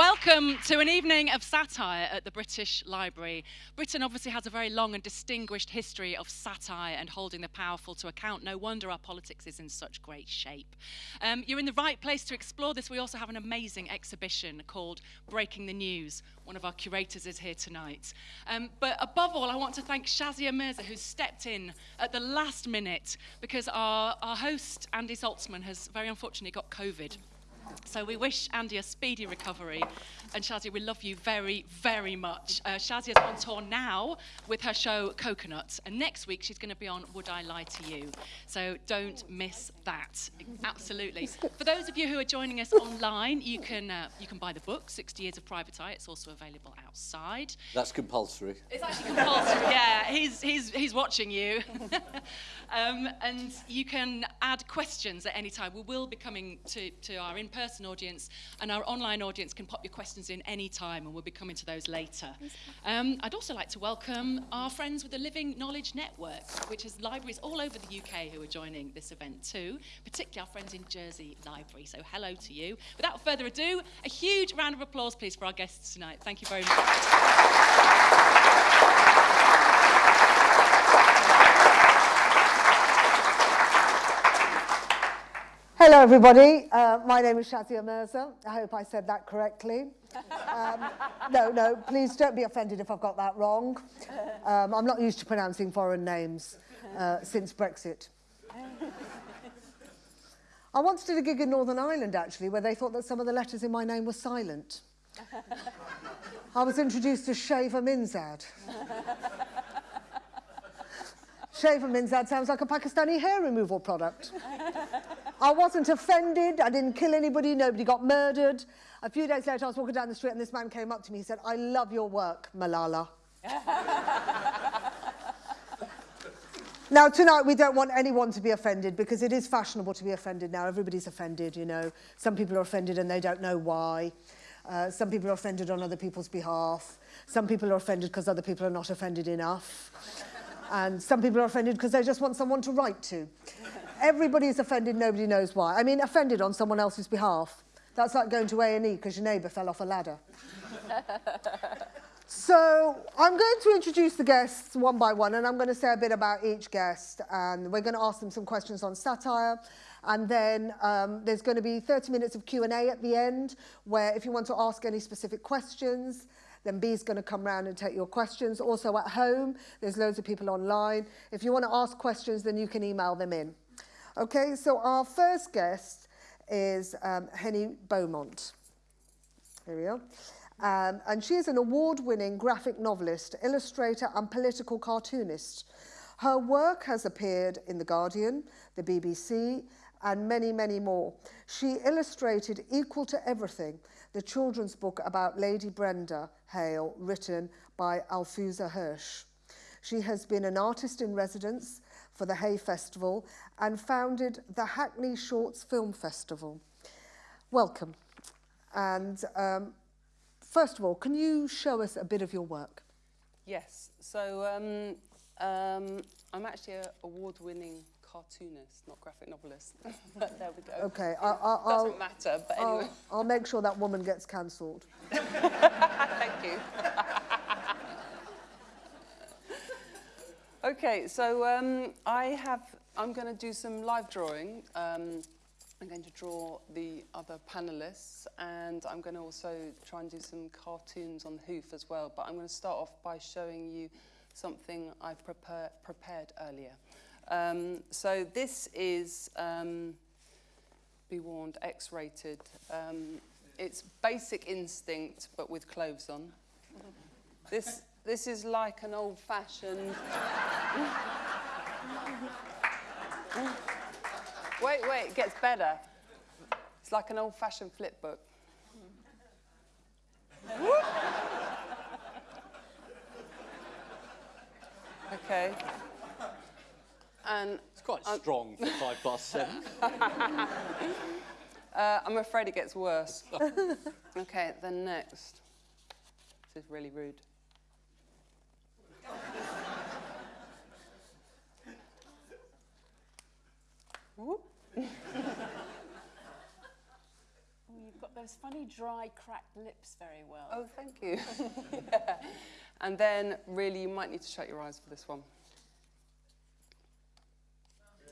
Welcome to an evening of satire at the British Library. Britain obviously has a very long and distinguished history of satire and holding the powerful to account. No wonder our politics is in such great shape. Um, you're in the right place to explore this. We also have an amazing exhibition called Breaking the News. One of our curators is here tonight. Um, but above all, I want to thank Shazia Mirza, who stepped in at the last minute because our, our host, Andy Saltzman, has very unfortunately got COVID. So we wish Andy a speedy recovery. And Shazia, we love you very, very much. Uh, Shazia's on tour now with her show Coconut. And next week she's going to be on Would I Lie to You? So don't miss that. Absolutely. For those of you who are joining us online, you can, uh, you can buy the book, 60 Years of Private Eye. It's also available outside. That's compulsory. It's actually compulsory, yeah. He's, he's, he's watching you. um, and you can add questions at any time. We will be coming to, to our in-person audience, and our online audience can pop your questions in any time, and we'll be coming to those later. Um, I'd also like to welcome our friends with the Living Knowledge Network, which has libraries all over the UK who are joining this event too, particularly our friends in Jersey Library. So hello to you. Without further ado, a huge round of applause, please, for our guests tonight. Thank you very much. Hello, everybody. Uh, my name is Shazia Mirza. I hope I said that correctly. Um, no, no, please don't be offended if I've got that wrong. Um, I'm not used to pronouncing foreign names uh, since Brexit. I once did a gig in Northern Ireland, actually, where they thought that some of the letters in my name were silent. I was introduced as Shaver Minzad. Shaver Minzad sounds like a Pakistani hair removal product. I wasn't offended. I didn't kill anybody. Nobody got murdered. A few days later, I was walking down the street and this man came up to me. He said, I love your work, Malala. now, tonight, we don't want anyone to be offended because it is fashionable to be offended now. Everybody's offended, you know. Some people are offended and they don't know why. Uh, some people are offended on other people's behalf. Some people are offended because other people are not offended enough. and some people are offended because they just want someone to write to. Everybody's offended, nobody knows why. I mean, offended on someone else's behalf. That's like going to A&E because your neighbour fell off a ladder. so I'm going to introduce the guests one by one and I'm going to say a bit about each guest and we're going to ask them some questions on satire and then um, there's going to be 30 minutes of Q&A at the end where if you want to ask any specific questions then B's going to come round and take your questions. Also at home, there's loads of people online. If you want to ask questions, then you can email them in. Okay, so our first guest is um, Henny Beaumont. Here we are. Um, and she is an award-winning graphic novelist, illustrator and political cartoonist. Her work has appeared in The Guardian, the BBC, and many, many more. She illustrated Equal to Everything, the children's book about Lady Brenda Hale, written by Afua Hirsch. She has been an artist in residence for the Hay Festival and founded the Hackney Shorts Film Festival. Welcome. And um, first of all, can you show us a bit of your work? Yes. So um, um, I'm actually an award-winning cartoonist, not graphic novelist. but there we go. Okay. I, I, Doesn't matter, but anyway. I'll, I'll make sure that woman gets cancelled. Thank you. Okay, so um, I have, I'm going to do some live drawing. Um, I'm going to draw the other panelists and I'm going to also try and do some cartoons on the hoof as well. But I'm going to start off by showing you something I prepare, prepared earlier. Um, so this is, um, be warned, X-rated. Um, it's Basic Instinct, but with clothes on. This, this is like an old-fashioned... wait, wait, it gets better. It's like an old-fashioned flip book. okay. And it's quite um, strong for five past seven. uh, I'm afraid it gets worse. okay, then next. This is really rude. Oh, you've got those funny, dry, cracked lips very well. Oh, thank you. yeah. And then, really, you might need to shut your eyes for this one.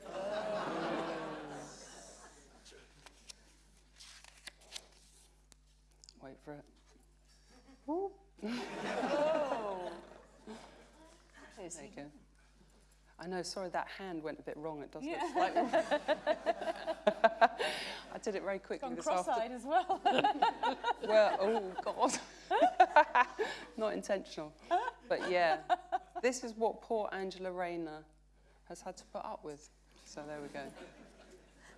Wait for it. Oh. There you go. I know, sorry, that hand went a bit wrong. It does Yeah. look slightly I did it very quickly this afternoon. cross-eyed as well. Well, oh God. Not intentional. But yeah, this is what poor Angela Rayner has had to put up with. So there we go.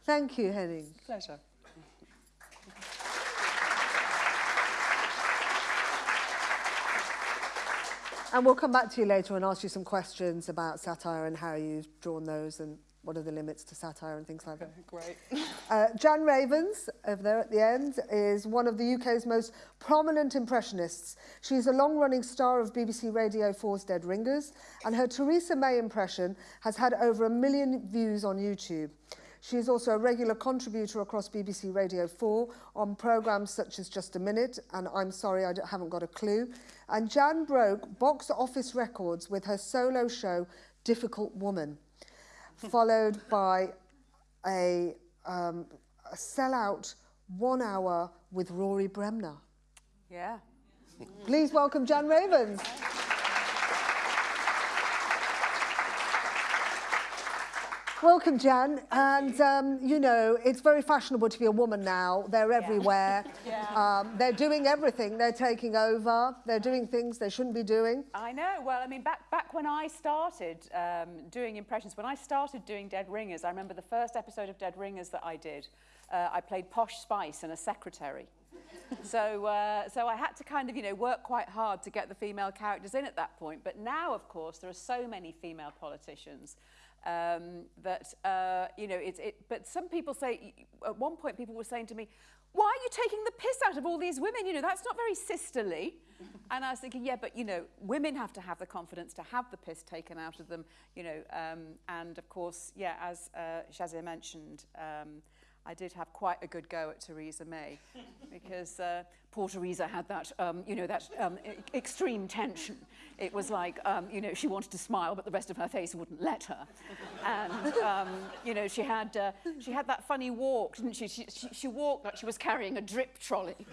Thank you, Henning. Pleasure. And we'll come back to you later and ask you some questions about satire and how you've drawn those and what are the limits to satire and things like that. Great. Uh, Jan Ravens, over there at the end, is one of the UK's most prominent impressionists. She's a long-running star of BBC Radio 4's Dead Ringers, and her Theresa May impression has had over a million views on YouTube. She is also a regular contributor across BBC Radio 4 on programmes such as Just a Minute and I'm Sorry I Haven't Got a Clue. And Jan broke box office records with her solo show Difficult Woman, followed by a, um, a sellout one hour with Rory Bremner. yeah. Please welcome Jan Ravens. Welcome, Jan. And, um, you know, it's very fashionable to be a woman now. They're everywhere. Yeah. Um, they're doing everything. They're taking over. They're doing things they shouldn't be doing. I know. Well, I mean, back back when I started um, doing impressions, when I started doing Dead Ringers, I remember the first episode of Dead Ringers that I did. Uh, I played Posh Spice and a secretary. so, uh, so I had to kind of, you know, work quite hard to get the female characters in at that point. But now, of course, there are so many female politicians um, that, uh, you know, it's, it, but some people say, at one point people were saying to me, why are you taking the piss out of all these women? You know, that's not very sisterly. and I was thinking, yeah, but, you know, women have to have the confidence to have the piss taken out of them, you know, um, and of course, yeah, as uh, Shazia mentioned, um, I did have quite a good go at Theresa May because uh, poor Theresa had that, um, you know, that um, extreme tension. It was like, um, you know, she wanted to smile, but the rest of her face wouldn't let her. And, um, you know, she had, uh, she had that funny walk, didn't she? She, she? she walked like she was carrying a drip trolley.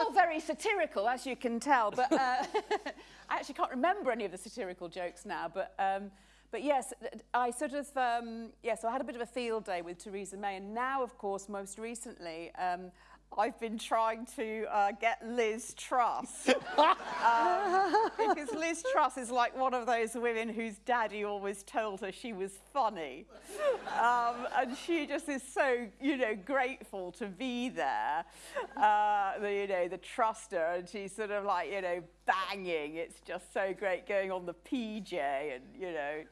all very satirical, as you can tell. But uh, I actually can't remember any of the satirical jokes now. But um, but yes, I sort of um, yes, I had a bit of a field day with Theresa May, and now, of course, most recently. Um, I've been trying to uh, get Liz Truss. um, because Liz Truss is like one of those women whose daddy always told her she was funny. Um, and she just is so, you know, grateful to be there. Uh, the, you know, the truster, and she's sort of like, you know, banging. It's just so great going on the PJ and, you know,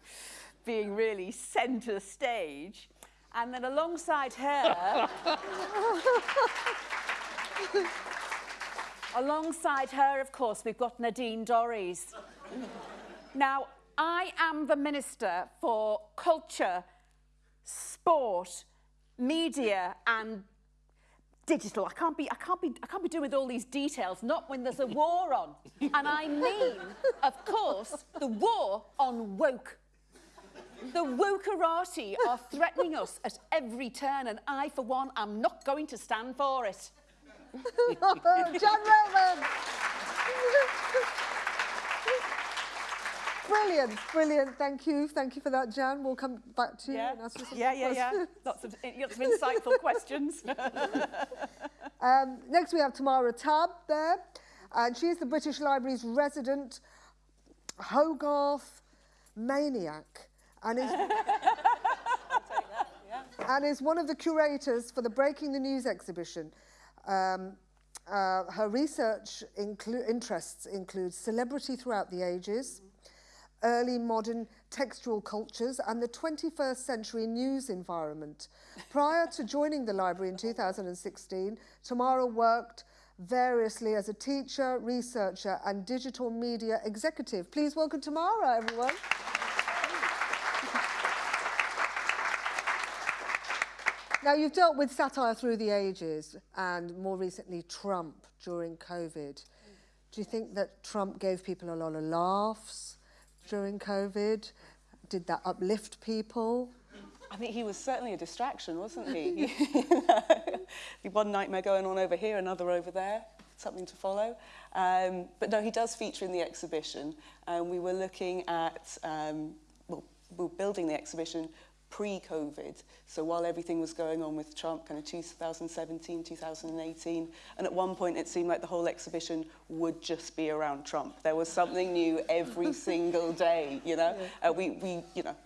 being really centre stage. And then alongside her, alongside her, of course, we've got Nadine Dorries. now, I am the Minister for Culture, Sport, Media and digital. I can't be I can't be I can't be doing with all these details, not when there's a war on. And I mean, of course, the war on woke. The wokerati are threatening us at every turn, and I, for one, am not going to stand for it. Jan Raven. brilliant, brilliant. Thank you. Thank you for that, Jan. We'll come back to you Yeah, and ask you some yeah, yeah, yeah. questions. Lots of, lots of insightful questions. Um, next, we have Tamara Tabb there, and she is the British Library's resident Hogarth maniac, and is and is one of the curators for the Breaking the News exhibition. Um, uh, her research inclu- interests include celebrity throughout the ages, early modern textual cultures, and the 21st century news environment. Prior to joining the library in 2016, Tamara worked variously as a teacher, researcher, and digital media executive. Please welcome Tamara, everyone. Now, you've dealt with satire through the ages and more recently Trump during COVID. Do you think that Trump gave people a lot of laughs during COVID? Did that uplift people? I think he was certainly a distraction, wasn't he? One nightmare going on over here, another over there, something to follow. Um, but no, he does feature in the exhibition. And we were looking at, um, well, we were building the exhibition pre-COVID. So while everything was going on with Trump, kind of 2017, 2018, and at one point it seemed like the whole exhibition would just be around Trump. There was something new every single day, you know. Uh, we, we, you know,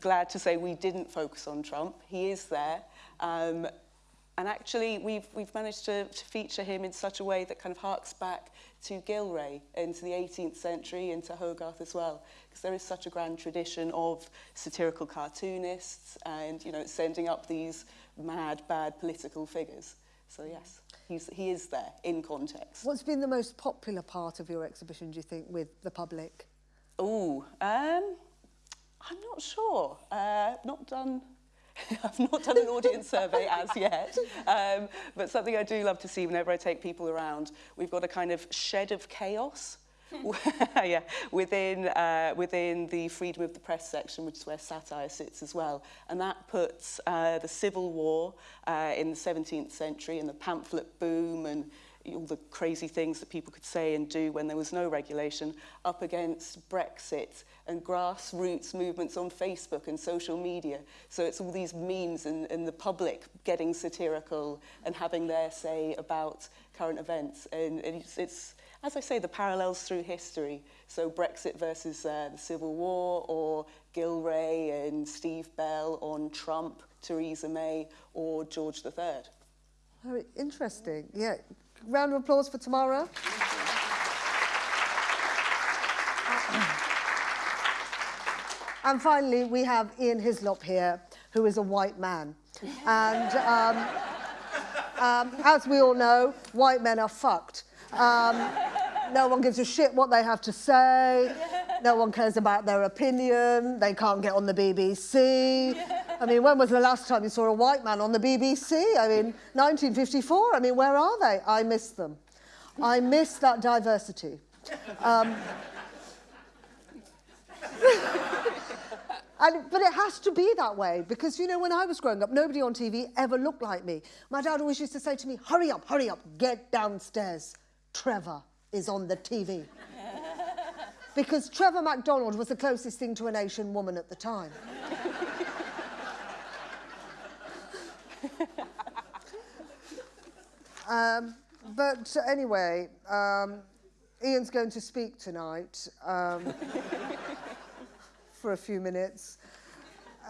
glad to say we didn't focus on Trump. He is there. Um, and actually, we've, we've managed to, to feature him in such a way that kind of harks back to Gillray into the 18th century, into Hogarth as well, because there is such a grand tradition of satirical cartoonists and, you know, sending up these mad, bad political figures. So yes, he's, he is there in context. What's been the most popular part of your exhibition, do you think, with the public? Oh, um, I'm not sure. Uh, not done I've not done an audience survey as yet, um, but something I do love to see whenever I take people around, we've got a kind of shed of chaos yeah, within, uh, within the freedom of the press section, which is where satire sits as well. And that puts uh, the Civil War uh, in the 17th century and the pamphlet boom and all the crazy things that people could say and do when there was no regulation up against Brexit and grassroots movements on Facebook and social media. So it's all these memes and, and the public getting satirical and having their say about current events. And it's, it's as I say, the parallels through history. So Brexit versus uh, the Civil War or Gillray and Steve Bell on Trump, Theresa May or George III. Very interesting. Yeah. Round of applause for Tamara. And finally, we have Ian Hislop here, who is a white man. And um, um, as we all know, white men are fucked. Um, no one gives a shit what they have to say. No one cares about their opinion. They can't get on the BBC. I mean, when was the last time you saw a white man on the BBC? I mean, 1954. I mean, where are they? I miss them. I miss that diversity. Um, And, but it has to be that way because, you know, when I was growing up, nobody on TV ever looked like me. My dad always used to say to me, hurry up, hurry up, get downstairs. Trevor is on the TV. because Trevor McDonald was the closest thing to an Asian woman at the time. um, but anyway, um, Ian's going to speak tonight. Um, for a few minutes.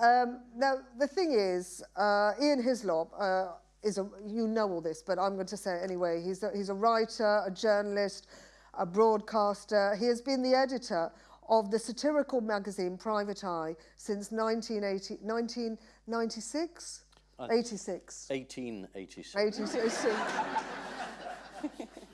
Um, now, the thing is, uh, Ian Hislop uh, is a, you know all this, but I'm going to say it anyway. He's a, he's a writer, a journalist, a broadcaster. He has been the editor of the satirical magazine Private Eye since 1980, 1996? Uh, 86. 1886. 86.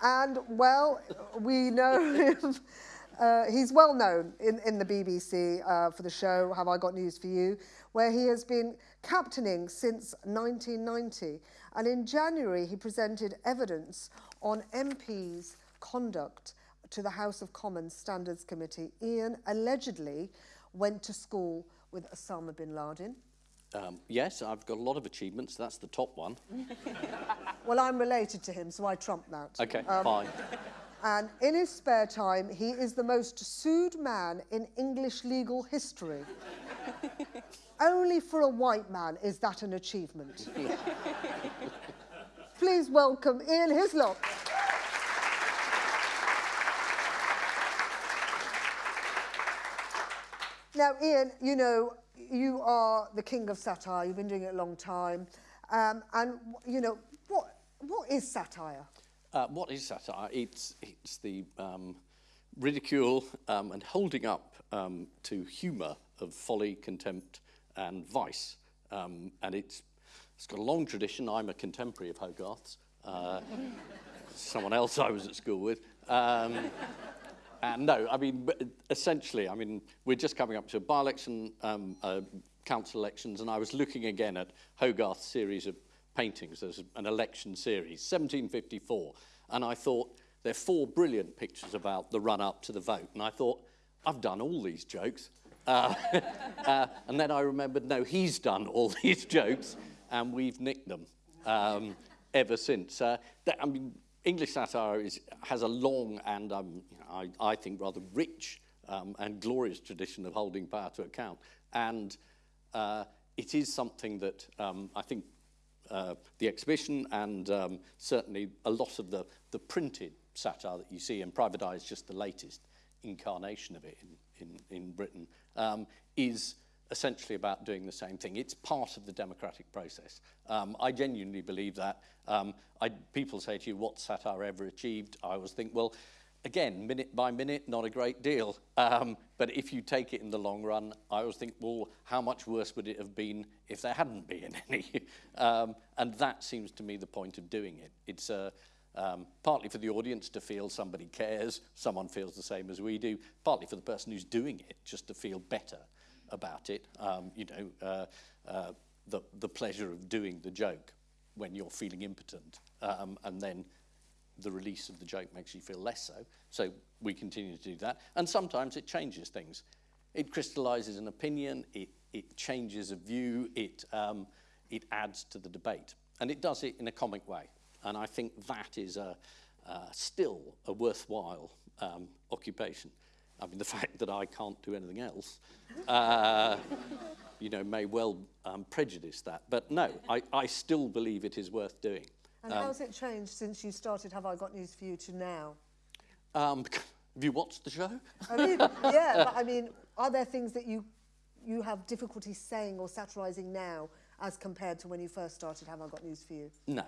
and, well, we know him uh, he's well known in, in the BBC uh, for the show Have I Got News For You, where he has been captaining since 1990. And in January, he presented evidence on MPs' conduct to the House of Commons Standards Committee. Ian allegedly went to school with Osama bin Laden. Um, yes, I've got a lot of achievements. That's the top one. well, I'm related to him, so I trump that. Okay, um, fine. And in his spare time, he is the most sued man in English legal history. Only for a white man is that an achievement. Please welcome Ian Hislop. Now, Ian, you know, you are the king of satire. You've been doing it a long time. Um, and, you know, what, what is satire? Uh, what is satire? It's, it's the um, ridicule um, and holding up um, to humour of folly, contempt and vice. Um, and it's, it's got a long tradition. I'm a contemporary of Hogarth's. Uh, someone else I was at school with. And no, I mean, essentially, I mean, we're just coming up to a by-election um, uh, council elections, and I was looking again at Hogarth's series of paintings. There's an election series, 1754, and I thought, there are four brilliant pictures about the run-up to the vote, and I thought, I've done all these jokes. Uh, uh, and then I remembered, no, he's done all these jokes, and we've nicked them um, ever since. Uh, that, I mean, English satire is, has a long and, um, I, I think, rather rich um, and glorious tradition of holding power to account. And uh, it is something that um, I think uh, the exhibition and um, certainly a lot of the, the printed satire that you see, and Private Eye is just the latest incarnation of it in, in, in Britain, um, is essentially about doing the same thing. It's part of the democratic process. Um, I genuinely believe that. Um, I, people say to you, what's satire ever achieved? I always think, well, again, minute by minute, not a great deal. Um, but if you take it in the long run, I always think, well, how much worse would it have been if there hadn't been any? um, and that seems to me the point of doing it. It's uh, um, partly for the audience to feel somebody cares, someone feels the same as we do, partly for the person who's doing it, just to feel better about it. Um, you know, uh, uh, the, the pleasure of doing the joke when you're feeling impotent, um, and then the release of the joke makes you feel less so. So we continue to do that. And sometimes it changes things. It crystallizes an opinion, it, it changes a view, it, um, it adds to the debate. And it does it in a comic way. And I think that is a, uh, still a worthwhile um, occupation. I mean, the fact that I can't do anything else, uh, you know, may well um, prejudice that. But no, I, I still believe it is worth doing. And um, how's it changed since you started Have I Got News For You to now? Um, have you watched the show? I mean, yeah, but I mean, are there things that you, you have difficulty saying or satirising now as compared to when you first started Have I Got News For You? No.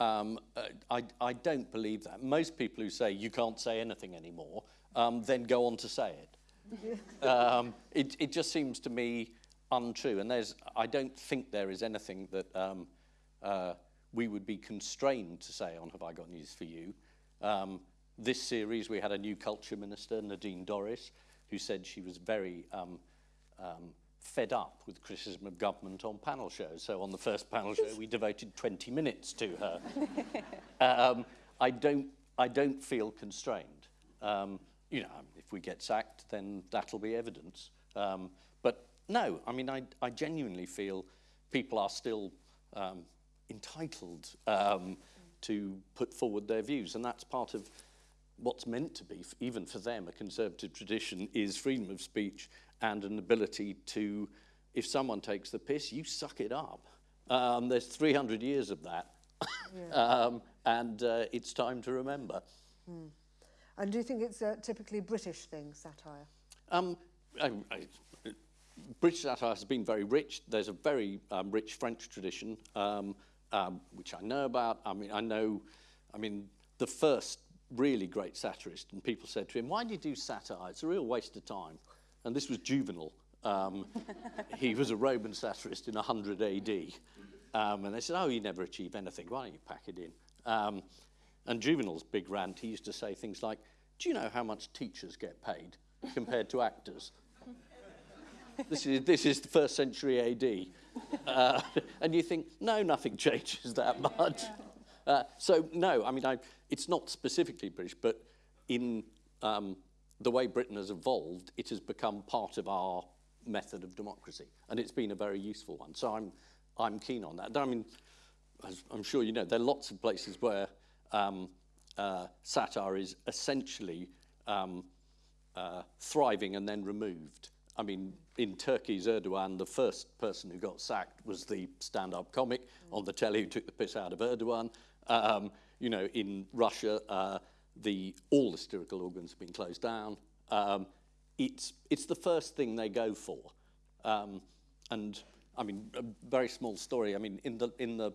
Um, uh, I, I don't believe that. Most people who say you can't say anything anymore um, then go on to say it. um, it. It just seems to me untrue. And there's, I don't think there is anything that um, uh, we would be constrained to say on Have I Got News For You. Um, this series, we had a new culture minister, Nadine Dorries, who said she was very um, um, fed up with criticism of government on panel shows. So on the first panel show, we devoted 20 minutes to her. um, I, don't, I don't feel constrained. You know, if we get sacked, then that'll be evidence. Um, but no, I mean, I, I genuinely feel people are still um, entitled um, to put forward their views, and that's part of what's meant to be, even for them, a conservative tradition is freedom of speech and an ability to, if someone takes the piss, you suck it up. Um, there's 300 years of that, yeah. um, and uh, it's time to remember. Mm. And do you think it's a typically British thing, satire? Um, I, I, British satire has been very rich. There's a very um, rich French tradition, um, um, which I know about. I mean, I know, I mean, the first really great satirist, and people said to him, why do you do satire? It's a real waste of time. And this was Juvenal. Um, he was a Roman satirist in 100 AD. Um, and they said, oh, you never achieve anything. Why don't you pack it in? And Juvenal's big rant, he used to say things like, do you know how much teachers get paid compared to actors? this, is, this is the first century AD. Uh, and you think, no, nothing changes that much. Uh, so, no, I mean, I, it's not specifically British, but in um, the way Britain has evolved, it has become part of our method of democracy. And it's been a very useful one. So I'm, I'm keen on that. I mean, as I'm sure you know, there are lots of places where um, uh, satire is essentially um, uh, thriving and then removed. I mean, in Turkey's Erdogan, the first person who got sacked was the stand-up comic mm. on the telly who took the piss out of Erdogan. Um, you know, in Russia, uh, the, all the satirical organs have been closed down. Um, it's, it's the first thing they go for. Um, and, I mean, a very small story. I mean, in the, in the,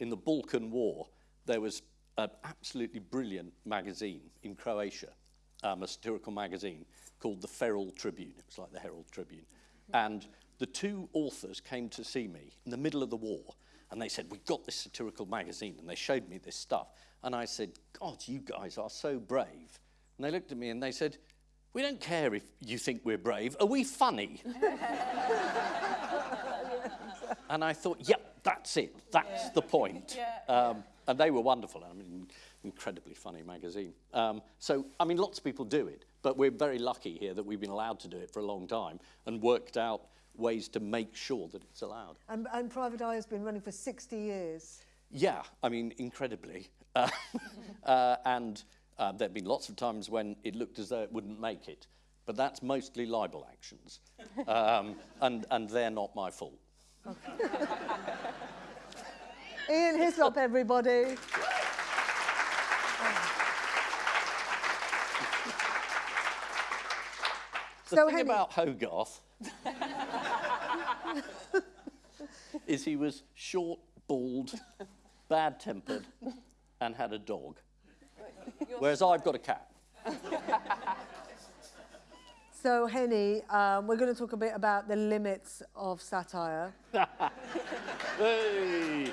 in the Balkan War, there was an absolutely brilliant magazine in Croatia, um, a satirical magazine called the Feral Tribune. It was like the Herald Tribune. And the two authors came to see me in the middle of the war, and they said, we got this satirical magazine, and they showed me this stuff. And I said, God, you guys are so brave. And they looked at me and they said, we don't care if you think we're brave. Are we funny? and I thought, yep, that's it. That's the point. Um, and they were wonderful. I mean, incredibly funny magazine. Um, so, I mean, lots of people do it, but we're very lucky here that we've been allowed to do it for a long time and worked out ways to make sure that it's allowed. And, and Private Eye has been running for 60 years. Yeah, I mean, incredibly. Uh, uh, and uh, there have been lots of times when it looked as though it wouldn't make it. But that's mostly libel actions. Um, and, and they're not my fault. Ian Hislop, everybody. The So, thing Henny- about Hogarth is he was short, bald, bad-tempered, and had a dog. Whereas I've got a cat. So, Henny, um, we're going to talk a bit about the limits of satire. Hey!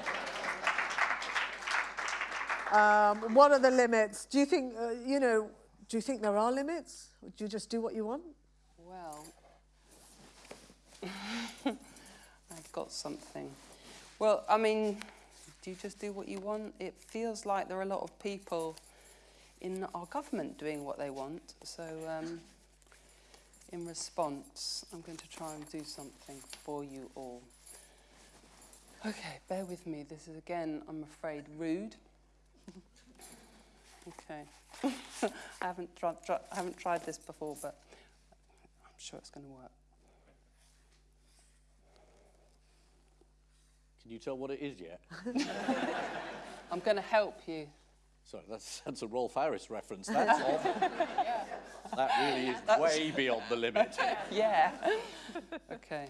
Um, what are the limits? Do you think, uh, you know, do you think there are limits? Or do you just do what you want? Well, I've got something. Well, I mean, do you just do what you want? It feels like there are a lot of people in our government doing what they want. So, um, in response, I'm going to try and do something for you all. Okay, bear with me. This is again, I'm afraid, rude. Okay. I haven't tried, I haven't tried this before, but I'm sure it's going to work. Can you tell what it is yet? I'm going to help you. Sorry, that's, that's a Rolf Harris reference. That's. That really is way beyond the limit. Yeah. okay.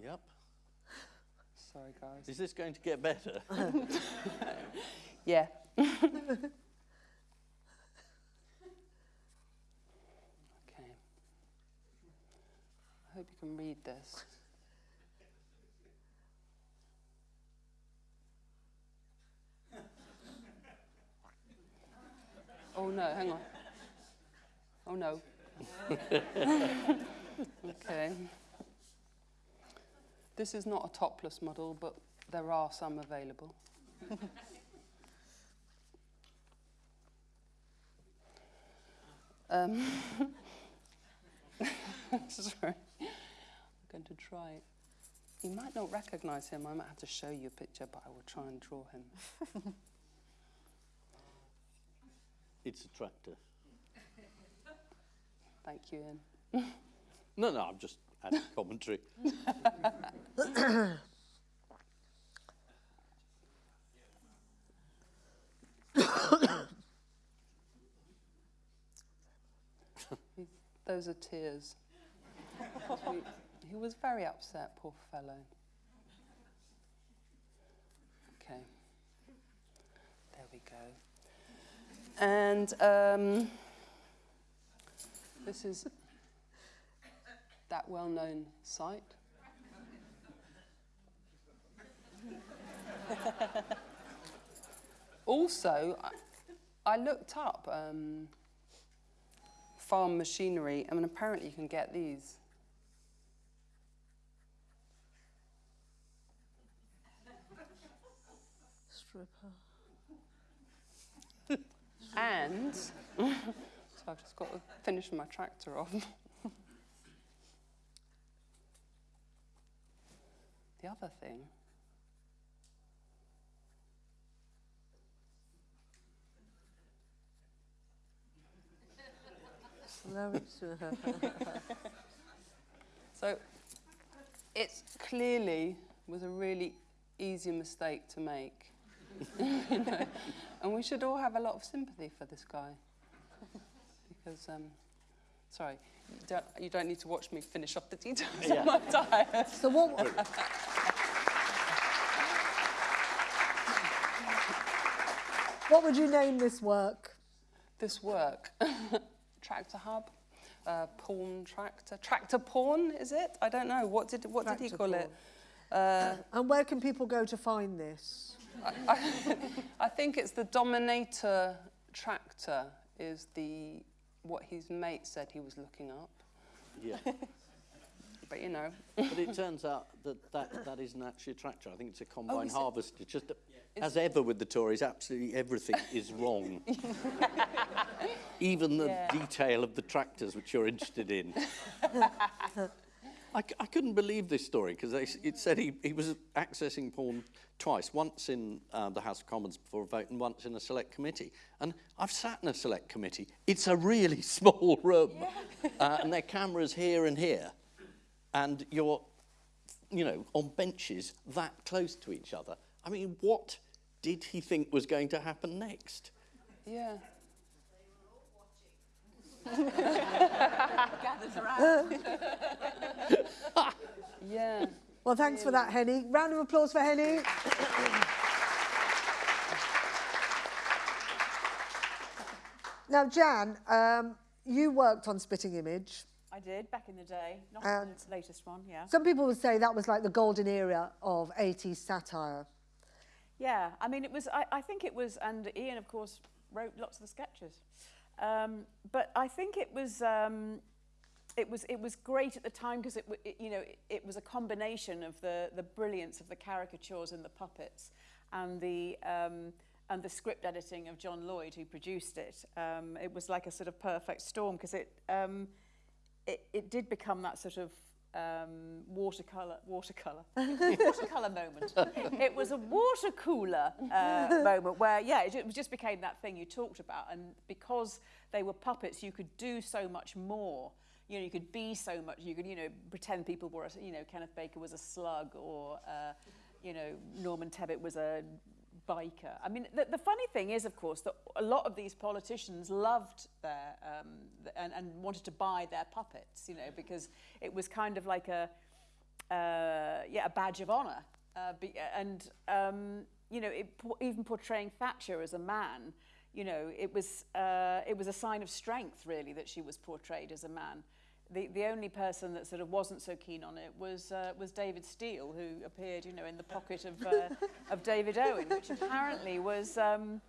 Yep. Sorry, guys. Is this going to get better? Yeah. okay. I hope you can read this. Oh no, hang on. Oh no. okay. This is not a topless model, but there are some available. Um, sorry. I'm going to try. You might not recognise him. I might have to show you a picture, but I will try and draw him. It's a tractor. Thank you, Ian. No, no, I'm just adding commentary. Those are tears. he, he was very upset, poor fellow. Okay. There we go. And um, this is that well known site. also, I, I looked up um, farm machinery, I mean, apparently you can get these. Stripper. And, so I've just got to finish my tractor off. The other thing, so it clearly was a really easy mistake to make. you know? And we should all have a lot of sympathy for this guy. because, um, sorry, you don't, you don't need to watch me finish off the details Yeah. of my diet. So what? what would you name this work? This work, tractor hub, uh, porn tractor, tractor porn, is it? I don't know. What did, what did he Tractor call it? Uh, And where can people go to find this? I think it's the Dominator tractor is the what his mate said he was looking up. Yeah. But you know, but it turns out that, that that isn't actually a tractor. I think it's a oh, combine is it? harvester. Just that, as ever with the Tories, absolutely everything is wrong. Even the Yeah. detail of the tractors which you're interested in. I, I couldn't believe this story because it said he, he was accessing porn twice, once in uh, the House of Commons before a vote and once in a select committee. And I've sat in a select committee. It's a really small room. Uh, and there are cameras here and here. And you're, you know, on benches that close to each other. I mean, what did he think was going to happen next? yeah. Yeah. Well, thanks for that, Henny. Round of applause for Henny. now, Jan, um, you worked on Spitting Image. I did back in the day, not And- the latest one, yeah. Some people would say that was like the golden era of 80s satire. Yeah, I mean, it was, I, I think it was, and Ian, of course, wrote lots of the sketches. Um, but I think it was, um, it was, it was great at the time because it, it, you know, it, it was a combination of the, the brilliance of the caricatures and the puppets and the, um, and the script editing of John Lloyd, who produced it. Um, it was like a sort of perfect storm because it, um, it, it did become that sort of um, watercolor, watercolor, watercolor moment. It was a water cooler uh, moment where, yeah, it, it just became that thing you talked about. And because they were puppets, you could do so much more. You know, you could be so much. You could, you know, pretend people were, you know, Kenneth Baker was a slug or, uh, you know, Norman Tebbit was a biker. I mean, the, the funny thing is, of course, that a lot of these politicians loved their um, th- and, and wanted to buy their puppets, you know, because it was kind of like a uh, yeah a badge of honour. Uh, and um, you know, it, even portraying Thatcher as a man, you know, it was uh, it was a sign of strength really that she was portrayed as a man. The, the only person that sort of wasn't so keen on it was uh, was David Steel, who appeared, you know, in the pocket of uh, of David Owen, which apparently was um,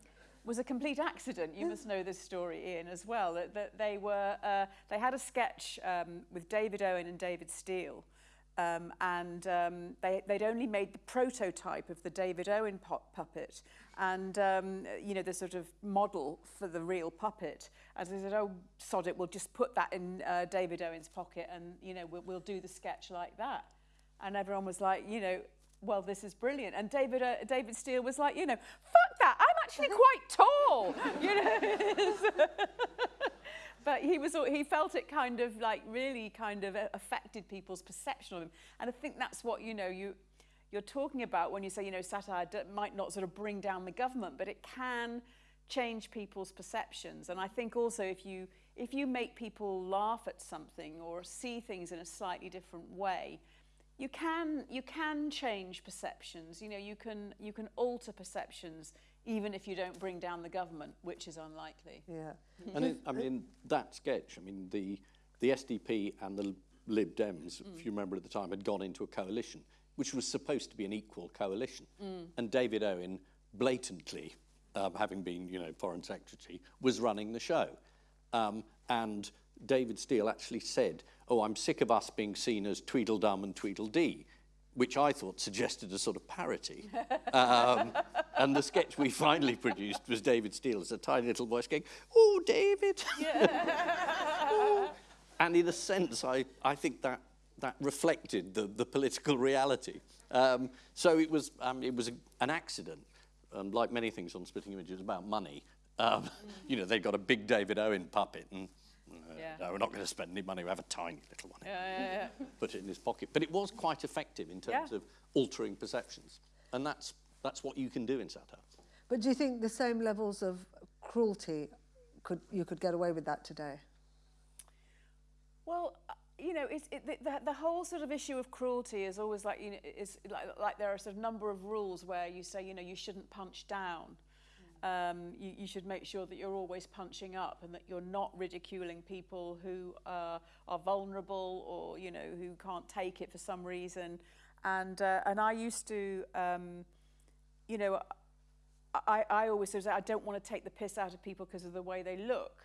was a complete accident. You must know this story, Ian, as well. That, that they were uh, they had a sketch um, with David Owen and David Steel, um, and um, they, they'd only made the prototype of the David Owen pu- puppet and, um, you know, the sort of model for the real puppet. And they said, oh, sod it, we'll just put that in uh, David Owen's pocket and, you know, we'll, we'll do the sketch like that. And everyone was like, you know, well, this is brilliant. And David, uh, David Steel was like, you know, fuck that, I'm actually quite tall. you know, but he was he felt it kind of like really kind of affected people's perception of him and i think that's what you know you you're talking about when you say you know satire d- might not sort of bring down the government but it can change people's perceptions. And i think also if you if you make people laugh at something or see things in a slightly different way you can you can change perceptions. You know you can you can alter perceptions even if you don't bring down the government which is unlikely. Yeah. And it, I mean, that sketch, I mean, the, the SDP and the Lib Dems, if mm. you remember at the time, had gone into a coalition, which was supposed to be an equal coalition. And David Owen, blatantly, um, having been, you know, Foreign Secretary, was running the show. Um, and David Steel actually said, oh, I'm sick of us being seen as Tweedledum and Tweedledee, which I thought suggested a sort of parody. Um, and the sketch we finally produced was David Steel as a tiny little voice going, oh, David. Oh. And in a sense, I, I think that, that reflected the, the political reality. Um, so it was, um, it was a, an accident. And like many things on Spitting Images it was about money. Um, You know, they got a big David Owen puppet and uh, Yeah. no, we're not going to spend any money. We have a tiny little one. yeah, yeah, yeah. Put it in his pocket. But it was quite effective in terms Yeah. of altering perceptions. And that's, that's what you can do in satire. But do you think the same levels of cruelty could you could get away with that today? Well, you know, it's, it, the, the, the whole sort of issue of cruelty is always like, you know, is like, like there are sort of number of rules where you say, you know, you shouldn't punch down. Um, you, you should make sure that you're always punching up and that you're not ridiculing people who uh, are vulnerable or, you know, who can't take it for some reason. And, uh, and I used to, um, you know, I, I always sort of say I don't want to take the piss out of people because of the way they look.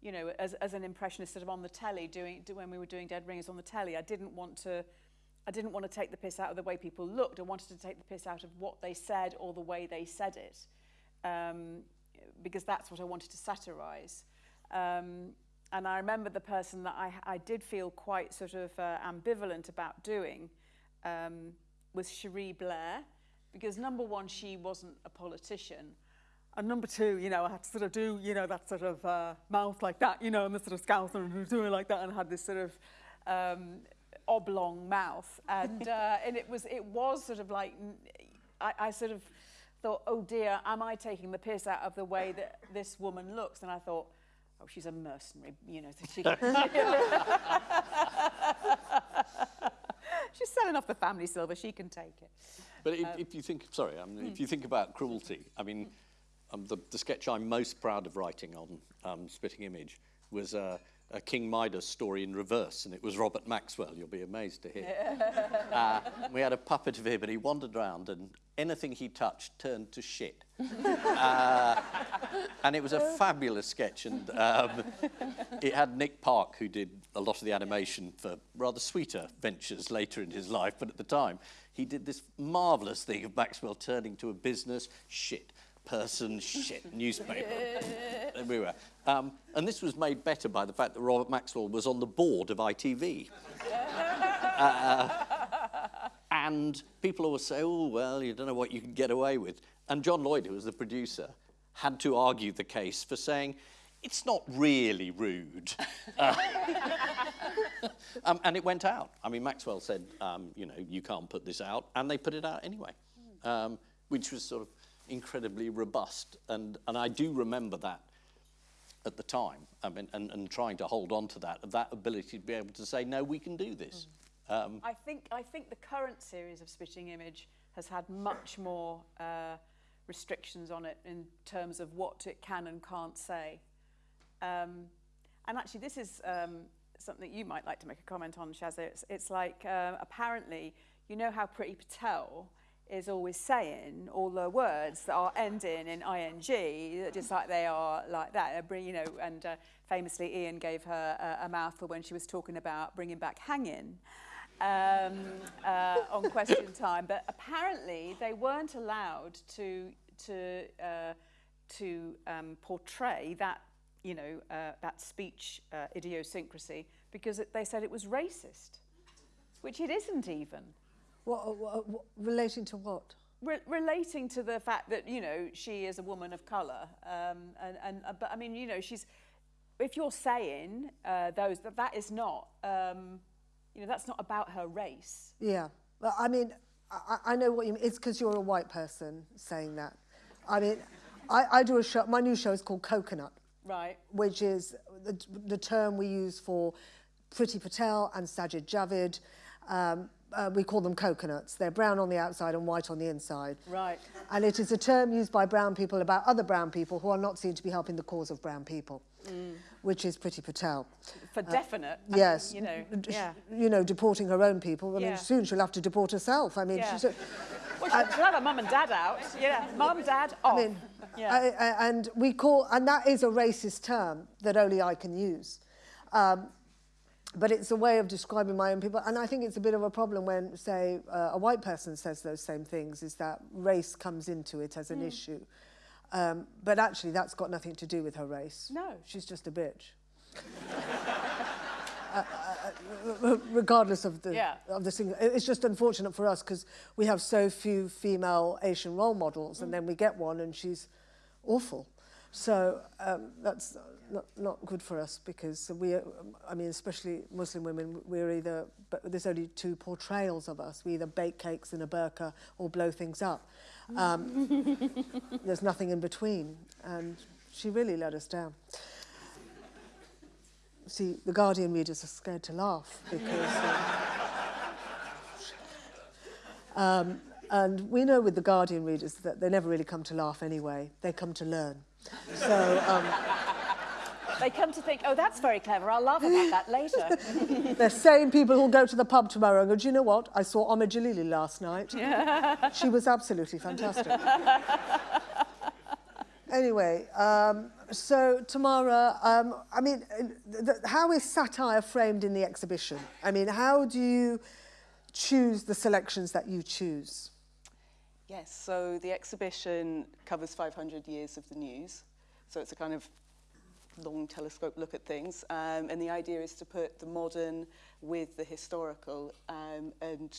You know, as, as an impressionist sort of on the telly, doing, do, when we were doing Dead Ringers on the telly, I didn't want to, I didn't want to take the piss out of the way people looked. I wanted to take the piss out of what they said or the way they said it, um, because that's what I wanted to satirize. Um, and I remember the person that I, I did feel quite sort of uh, ambivalent about doing um, was Cherie Blair, because number one, she wasn't a politician. And number two, you know, I had to sort of do, you know, that sort of uh, mouth like that, you know, and the sort of scowl and doing like that, and had this sort of um, oblong mouth, and uh, and it was it was sort of like I, I sort of thought, oh dear, am I taking the piss out of the way that this woman looks? And I thought, oh, she's a mercenary, you know. She, she's selling off the family silver. She can take it. But if, um, if you think, sorry, um, hmm. if you think about cruelty, I mean, um, the, the sketch I'm most proud of writing on um, Spitting Image was uh, a King Midas story in reverse, and it was Robert Maxwell. You'll be amazed to hear. uh, we had a puppet of him, and he wandered around, and anything he touched turned to shit. uh, and it was a fabulous sketch, and um, it had Nick Park, who did a lot of the animation for rather sweeter ventures later in his life, but at the time, he did this marvellous thing of Maxwell turning to a business shit person shit newspaper everywhere. Um, and this was made better by the fact that Robert Maxwell was on the board of ITV. uh, and people always say, oh, well, you don't know what you can get away with. And John Lloyd, who was the producer, had to argue the case for saying, it's not really rude. Uh, um, and it went out. I mean, Maxwell said, um, you know, you can't put this out. And they put it out anyway, um, which was sort of incredibly robust. And, and I do remember that at the time I mean, and, and trying to hold on to that, that ability to be able to say, no, we can do this. Mm. Um, I, think, I think the current series of Spitting Image has had much more uh, restrictions on it in terms of what it can and can't say. Um, and actually, this is um, something you might like to make a comment on, Shazza. It's, it's like, uh, apparently, you know how Priti Patel is always saying all the words that are ending in ing, just like they are like that. You know, and uh, famously, Ian gave her a, a mouthful when she was talking about bringing back hanging um, uh, on Question Time. But apparently, they weren't allowed to to uh, to um, portray that you know uh, that speech uh, idiosyncrasy because it, they said it was racist, which it isn't even. What, what, what, relating to what? Re relating to the fact that, you know, she is a woman of colour. Um, and, and, uh, but, I mean, you know, she's... If you're saying uh, those, that that is not, um, you know, that's not about her race. Yeah. Well, I mean, I, I know what you mean. It's because you're a white person saying that. I mean, I, I do a show, my new show is called Coconut. Right. Which is the, the term we use for Priti Patel and Sajid Javid. Um, uh, we call them coconuts. They're brown on the outside and white on the inside. Right. And it is a term used by brown people about other brown people who are not seen to be helping the cause of brown people, mm. which is Priti Patel. For uh, definite. Yes. I mean, you know, yeah. You know, deporting her own people. I yeah. mean, soon she'll have to deport herself. I mean, yeah. she's... A, well, she'll, she'll have her mum and dad out. Yeah, mum, dad, off. I mean, yeah. I, I, and we call, and that is a racist term that only I can use. Um, but it's a way of describing my own people. And I think it's a bit of a problem when, say, uh, a white person says those same things, is that race comes into it as an mm. issue. Um, but actually, that's got nothing to do with her race. No. She's just a bitch. uh, uh, regardless of the yeah. of the single, it's just unfortunate for us because we have so few female Asian role models, mm. and then we get one, and she's awful. So um, that's not, not good for us because we, are, I mean, especially Muslim women, we're either, but there's only two portrayals of us. We either bake cakes in a burqa or blow things up. Um, there's nothing in between. And she really let us down. See, the Guardian readers are scared to laugh because... Uh, um, and we know with the Guardian readers that they never really come to laugh anyway. They come to learn. So... Um, they come to think, oh, that's very clever. I'll laugh about that later. They're same people who'll go to the pub tomorrow and go, do you know what? I saw Omid Djalili last night. Yeah. she was absolutely fantastic. anyway, um, so, Tamara, um, I mean, how is satire framed in the exhibition? I mean, how do you choose the selections that you choose? Yes, so the exhibition covers 500 years of the news. So it's a kind of long telescope look at things. Um, and the idea is to put the modern with the historical um, and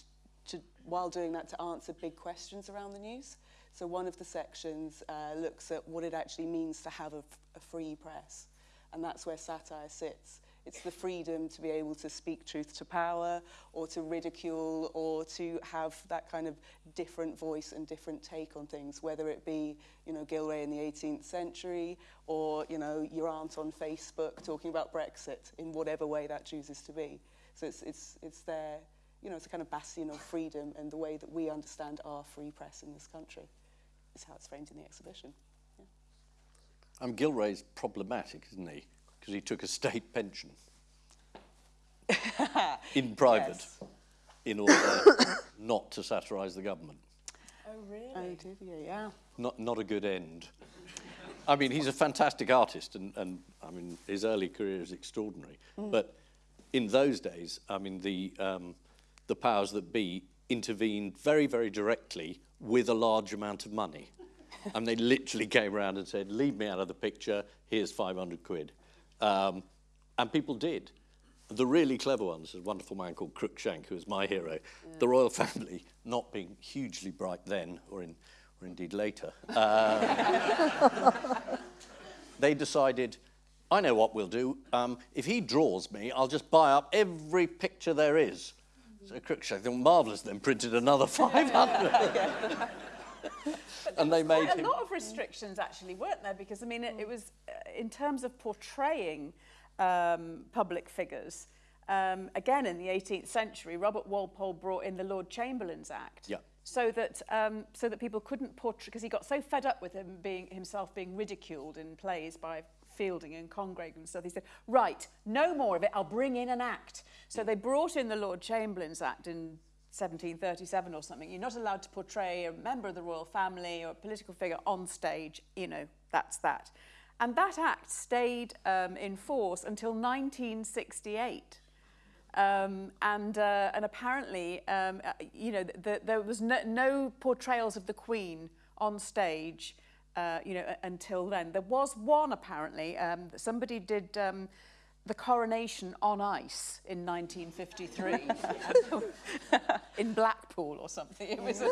to, while doing that to answer big questions around the news. So one of the sections uh, looks at what it actually means to have a, a free press. And that's where satire sits. It's the freedom to be able to speak truth to power or to ridicule or to have that kind of different voice and different take on things, whether it be, you know, Gillray in the 18th century or, you know, your aunt on Facebook talking about Brexit in whatever way that chooses to be. So it's, it's, it's there, you know, it's a kind of bastion of freedom and the way that we understand our free press in this country is how it's framed in the exhibition. Yeah. Um, Gillray's problematic, isn't he? Because he took a state pension in private Yes. in order not to satirise the government. Oh, really? Oh, did you? Yeah. Not, not a good end. I mean, he's a fantastic artist, and, and I mean, his early career is extraordinary. But in those days, I mean, the, um, the powers that be intervened very, very directly with a large amount of money. and they literally came around and said, leave me out of the picture, here's 500 quid. Um, and people did. The really clever ones, a wonderful man called Cruikshank, who is my hero, the royal family, not being hugely bright then, or, in, or indeed later, uh, they decided, I know what we'll do. Um, if he draws me, I'll just buy up every picture there is. So Cruikshank marvellous, then printed another 500. And they made a lot of restrictions actually, weren't there? Because I mean, it, it was uh, in terms of portraying um, public figures. Um, again, in the 18th century, Robert Walpole brought in the Lord Chamberlain's Act. Yeah. So that so so that people couldn't portray because he got so fed up with him being himself being ridiculed in plays by Fielding and Congreve and stuff. He said, "Right, no more of it. I'll bring in an act." So they brought in the Lord Chamberlain's Act in 1737 or something. You're not allowed to portray a member of the royal family or a political figure on stage. You know, that's that. And that act stayed um, in force until 1968. Um, and, uh, and apparently, um, uh, you know, the, there was no, no portrayals of the Queen on stage, uh, you know, until then. There was one, apparently. Um, somebody did um, the coronation on ice in 1953 in Blackpool or something. It was, a,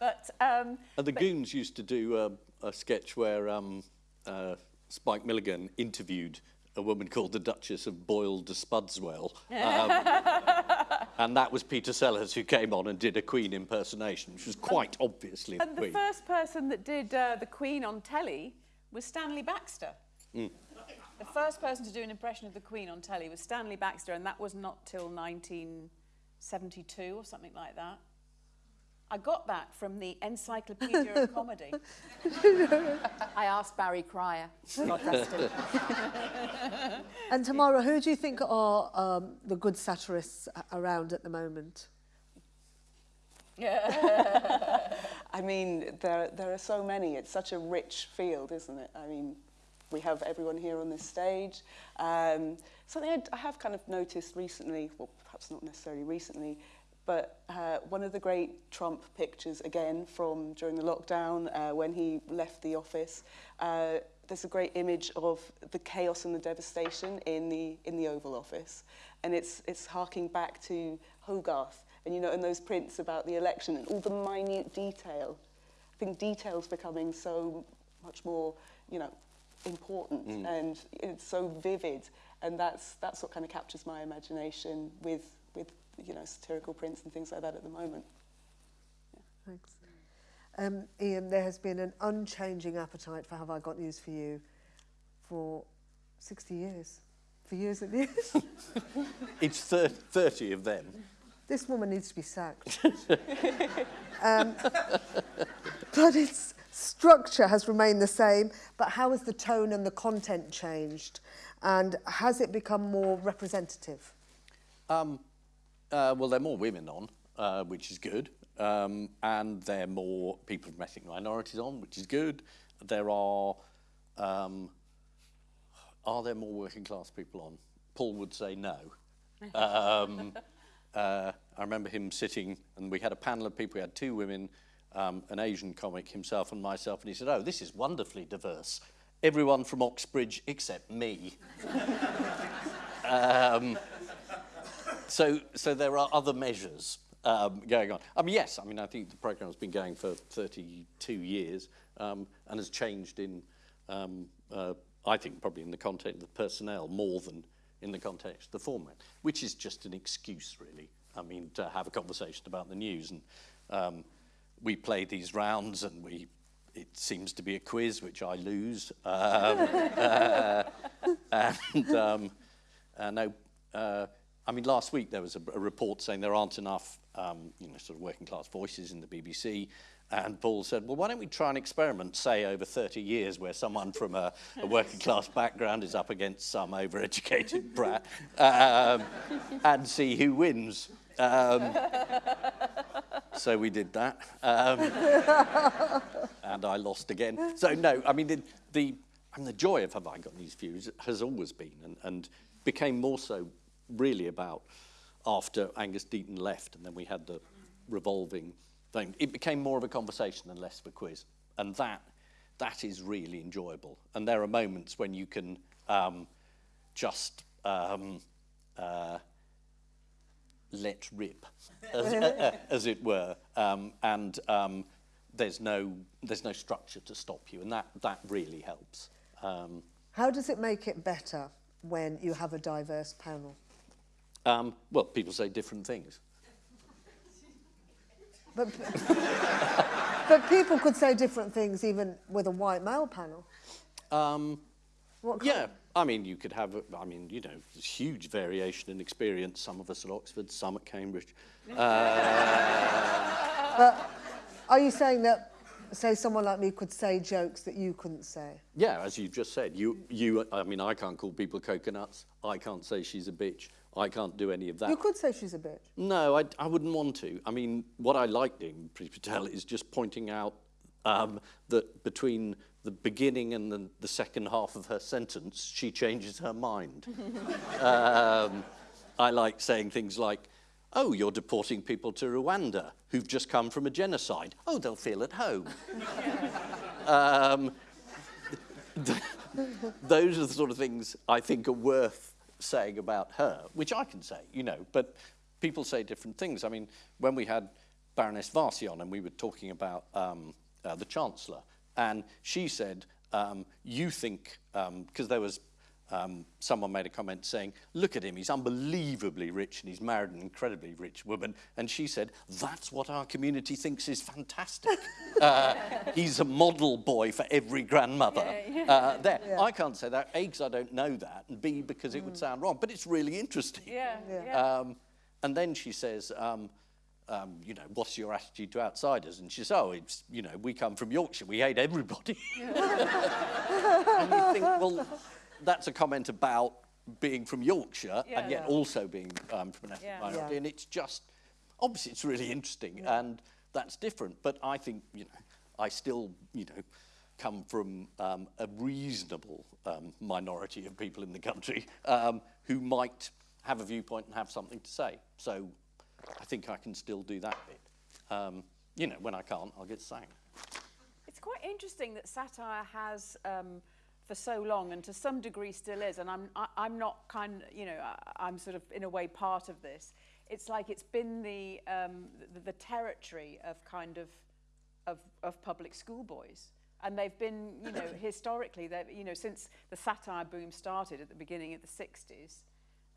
but um, And the Goons used to do uh, a sketch where um, uh, Spike Milligan interviewed a woman called the Duchess of Boyle de Spudswell. Um, and that was Peter Sellers who came on and did a Queen impersonation, which was quite obviously the And the Queen. first person that did uh, the Queen on telly was Stanley Baxter. Mm. The first person to do an impression of the Queen on telly was Stanley Baxter, and that was not till 1972 or something like that. I got that from the Encyclopedia of Comedy. I asked Barry Cryer. God rest him. And Tamara, who do you think are um, the good satirists around at the moment? I mean, there, there are so many. It's such a rich field, isn't it? I mean, we have everyone here on this stage. Um, something I, I have kind of noticed recently, well, perhaps not necessarily recently, but uh, one of the great Trump pictures, again, from during the lockdown, uh, when he left the office, uh, there's a great image of the chaos and the devastation in the, in the Oval Office. And it's, it's harking back to Hogarth, and you know, and those prints about the election and all the minute detail. I think detail's becoming so much more, you know, important and it's so vivid. And that's, that's what kind of captures my imagination with, with, you know, satirical prints and things like that at the moment. yeah. Thanks. Um, Ian, there has been an unchanging appetite for Have I Got News for You for 60 years. For years and years. It's thir- 30 of them. this woman needs to be sacked. um, but its structure has remained the same, but how has the tone and the content changed? And has it become more representative? Um, uh, well, there are more women on, uh, which is good. Um, and there are more people from ethnic minorities on, which is good. There are um, are there more working class people on? Paul would say no. Um, uh, I remember him sitting, and we had a panel of people. We had two women, um, an Asian comic, himself and myself, and he said, "Oh, this is wonderfully diverse. Everyone from Oxbridge except me." um, so, so there are other measures um, going on. I mean, yes, I mean, I think the programme's been going for 32 years um, and has changed in, um, uh, I think, probably in the context of the personnel more than in the context of the format, which is just an excuse, really. I mean, to have a conversation about the news. And um, we play these rounds and we it seems to be a quiz, which I lose. Um, uh, and um, uh, no, uh, I mean, last week there was a, a report saying there aren't enough, um, you know, sort of working class voices in the BBC. And Paul said, well, why don't we try an experiment, say, over 30 years, where someone from a, a working class background is up against some overeducated brat um, and see who wins. Um, so we did that. Um, and I lost again. So, no, I mean, the, the, mean, the joy of Have I Got These Views has always been and, and became more so really about after Angus Deayton left and then we had the revolving thing. It became more of a conversation than less of a quiz. And that, that is really enjoyable. And there are moments when you can um, just um, uh, let rip, as, uh, as it were. Um, and um, there's, no, there's no structure to stop you. And that, that really helps. Um, How does it make it better when you have a diverse panel? um, well, people say different things. But, but people could say different things even with a white male panel. Um, What Yeah, I mean, you could have, I mean, you know, there's huge variation in experience. Some of us at Oxford, some at Cambridge. Are you saying that, say, someone like me could say jokes that you couldn't say? Yeah, as you just said, you, you, I mean, I can't call people coconuts. I can't say she's a bitch. I can't do any of that. You could say she's a bitch. No, I, I wouldn't want to. I mean, what I like doing, Priti Patel, is just pointing out um, that between the beginning and the, the second half of her sentence, she changes her mind. um, I like saying things like, oh, you're deporting people to Rwanda who've just come from a genocide. Oh, they'll feel at home. um, th- those are the sort of things I think are worth saying about her, which I can say, you know, but people say different things. I mean, when we had Baroness Warsi on and we were talking about um, uh, the Chancellor, and she said, um, you think, because there was um, someone made a comment saying, look at him, he's unbelievably rich and he's married an incredibly rich woman. And she said, that's what our community thinks is fantastic. uh, he's a model boy for every grandmother. Uh, there. I can't say that, A, because I don't know that, and B, because it would sound wrong. But it's really interesting. Yeah, yeah. Um, and then she says, um, um, you know, what's your attitude to outsiders? And she says, oh, it's, you know, we come from Yorkshire, we hate everybody. and you think, well, that's a comment about being from Yorkshire Yeah. and yet Yeah. also being um, from an ethnic Yeah. minority. Yeah. And it's just, obviously it's really interesting and that's different. But I think, you know, I still, you know, come from um, a reasonable um, minority of people in the country um, who might have a viewpoint and have something to say. So I think I can still do that bit. Um, you know, when I can't, I'll get sang. It's quite interesting that satire has, um, for so long, and to some degree still is, and I'm, I, I'm not kind you know, I, I'm sort of in a way part of this. It's like it's been the, um, the, the territory of kind of, of, of public school boys. And they've been, you know, historically, you know, since the satire boom started at the beginning of the 60s,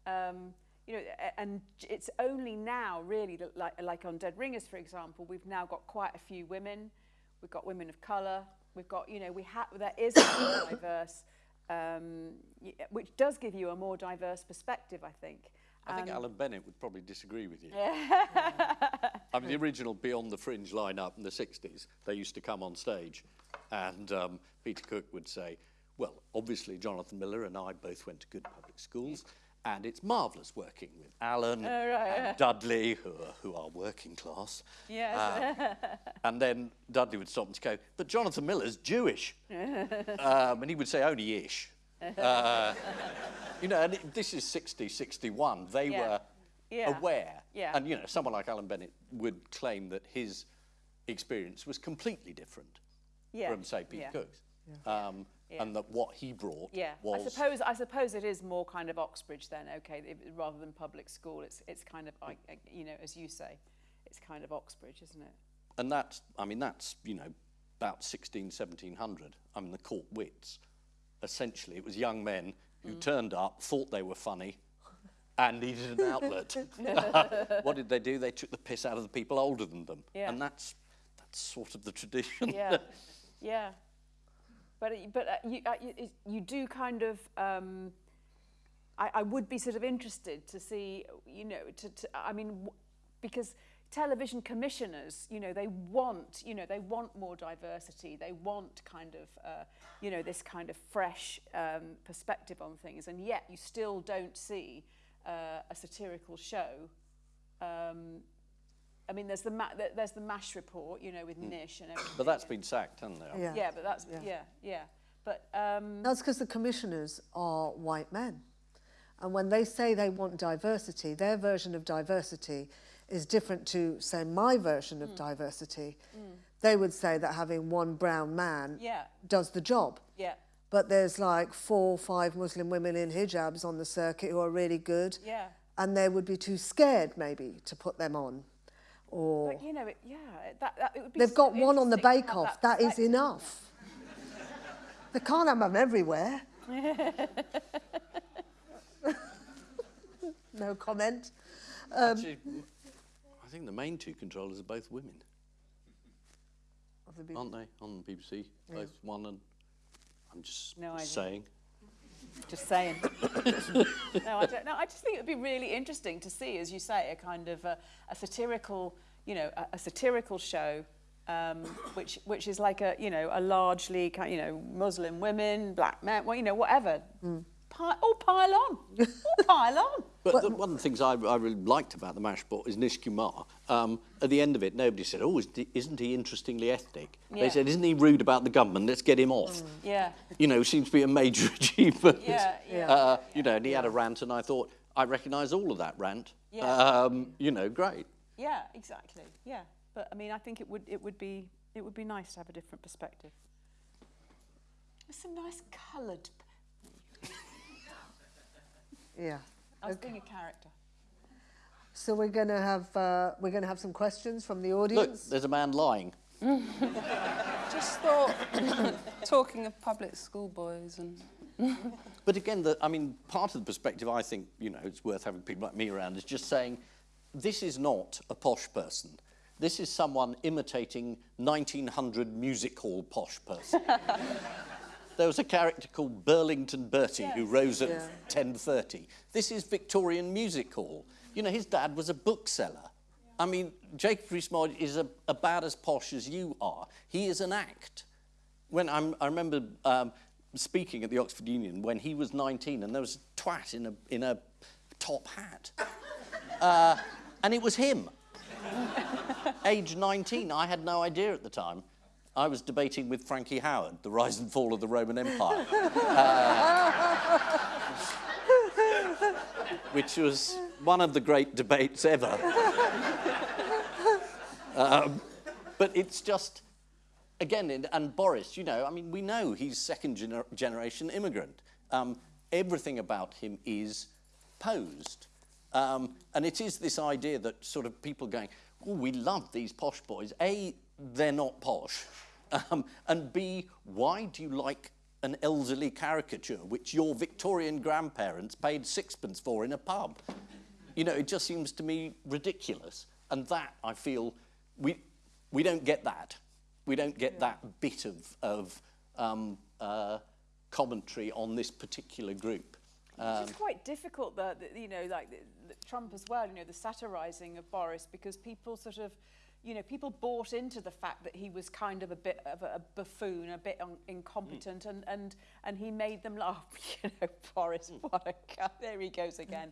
um, you know, and it's only now really that like, like on Dead Ringers, for example, we've now got quite a few women. We've got women of colour. We've got, you know, we have there is a diverse, um, which does give you a more diverse perspective, I think. I think Um, Alan Bennett would probably disagree with you. Yeah. I mean, the original Beyond the Fringe lineup in the 60s, they used to come on stage, and um, Peter Cook would say, Well, obviously, Jonathan Miller and I both went to good public schools, and it's marvellous working with Alan and Dudley, who are, who are working class. Yes. Um, and then Dudley would stop and go, But Jonathan Miller's Jewish. um, and he would say, Only ish. Uh, you know, and it, this is 60, 61. They Yeah. were Yeah. aware. Yeah. And, you know, someone like Alan Bennett would claim that his experience was completely different Yeah. from, say, Pete yeah. Cook's. Um, And that what he brought Yeah, was... I suppose I suppose it is more kind of Oxbridge then. Okay, rather than public school, it's it's kind of uh, you know, as you say, it's kind of Oxbridge, isn't it? And that's, I mean, that's, you know, about 16, 1700. I mean, the court wits. Essentially, it was young men who turned up, thought they were funny, and needed an outlet. what did they do? They took the piss out of the people older than them. Yeah. And that's, that's sort of the tradition. Yeah, yeah. But but uh, you, uh, you you do kind of. Um, I, I would be sort of interested to see, you know, to, to I mean, because television commissioners, you know, they want, you know, they want more diversity. They want kind of, uh, you know, this kind of fresh um, perspective on things, and yet you still don't see uh, a satirical show. Um, I mean, there's the ma- there- there's the Mash report, you know, with hmm. Nish and everything. But that's been sacked, hasn't it? Yeah. Yeah, but that's yeah, yeah. But um, That's because the commissioners are white men. And when they say they want diversity, their version of diversity is different to, say, my version of hmm. diversity. Hmm. They would say that having one brown man Yeah. does the job. yeah, But there's like four or five Muslim women in hijabs on the circuit who are really good. yeah. And they would be too scared, maybe, to put them on. Or But you know, it, yeah, that, that it would be. they've got one on the interesting to have bake-off. That is enough. they can't have them everywhere. no comment. Um, Actually, I think the main two controllers are both women, Of the aren't they, on the BBC? Both one and... I'm just No idea. saying. Just saying. no, I don't know. I just think it would be really interesting to see, as you say, a kind of a, a satirical, you know, a, a satirical show, um, which which is like a, you know, a largely, ki- you know, Muslim women, black men, well, you know, whatever. Pi- all pile on. all pile on. But the, one of the things I, I really liked about the mash bot is Nish Kumar. Um, at the end of it, nobody said, "Oh, isn't he, interestingly ethnic?" Yeah. They said, "Isn't he rude about the government? Let's get him off." Yeah. You know, seems to be a major achievement. Yeah, yeah. Uh, you know, and he had a rant, and I thought I recognise all of that rant. Yeah. Um, you know, great. Yeah, exactly. Yeah, but I mean, I think it would it would be it would be nice to have a different perspective. There's some nice coloured. Yeah. I was being a character. So we're going to have uh, we're going to have some questions from the Look, audience. there's a man lying. Just thought, talking of public school boys and But again, the, I mean, part of the perspective I think, you know, it's worth having people like me around is just saying, this is not a posh person. This is someone imitating 1900 music hall posh person. there was a character called Burlington Bertie who rose at 10.30. This is Victorian music hall. You know, his dad was a bookseller. I mean, Jacob Rees-Mogg is a, about as posh as you are. He is an act when I'm, I remember um, speaking at the Oxford Union when he was 19 and there was a twat in a, in a top hat. Uh, and it was him. Age 19, I had no idea at the time. I was debating with Frankie Howerd, the rise and fall of the Roman Empire. Uh, which was one of the great debates ever. Um, but it's just, again, and, and Boris, you know, I mean, we know he's second gener- generation immigrant. Um, everything about him is posed. Um, and it is this idea that sort of people going, oh, we love these posh boys. A, they're not posh. Um, and B, why do you like an elderly caricature which your Victorian grandparents paid sixpence for in a pub? You know, it just seems to me ridiculous. And that, I feel, we, we don't get that. We don't get that bit of, of um, uh, commentary on this particular group. it's quite difficult that you know, like the, the Trump as well. You know, the satirising of Boris because people sort of. You know, people bought into the fact that he was kind of a bit of a, buffoon, a bit un- incompetent, and, and, and he made them laugh. You know, Boris, what a guy. There he goes again.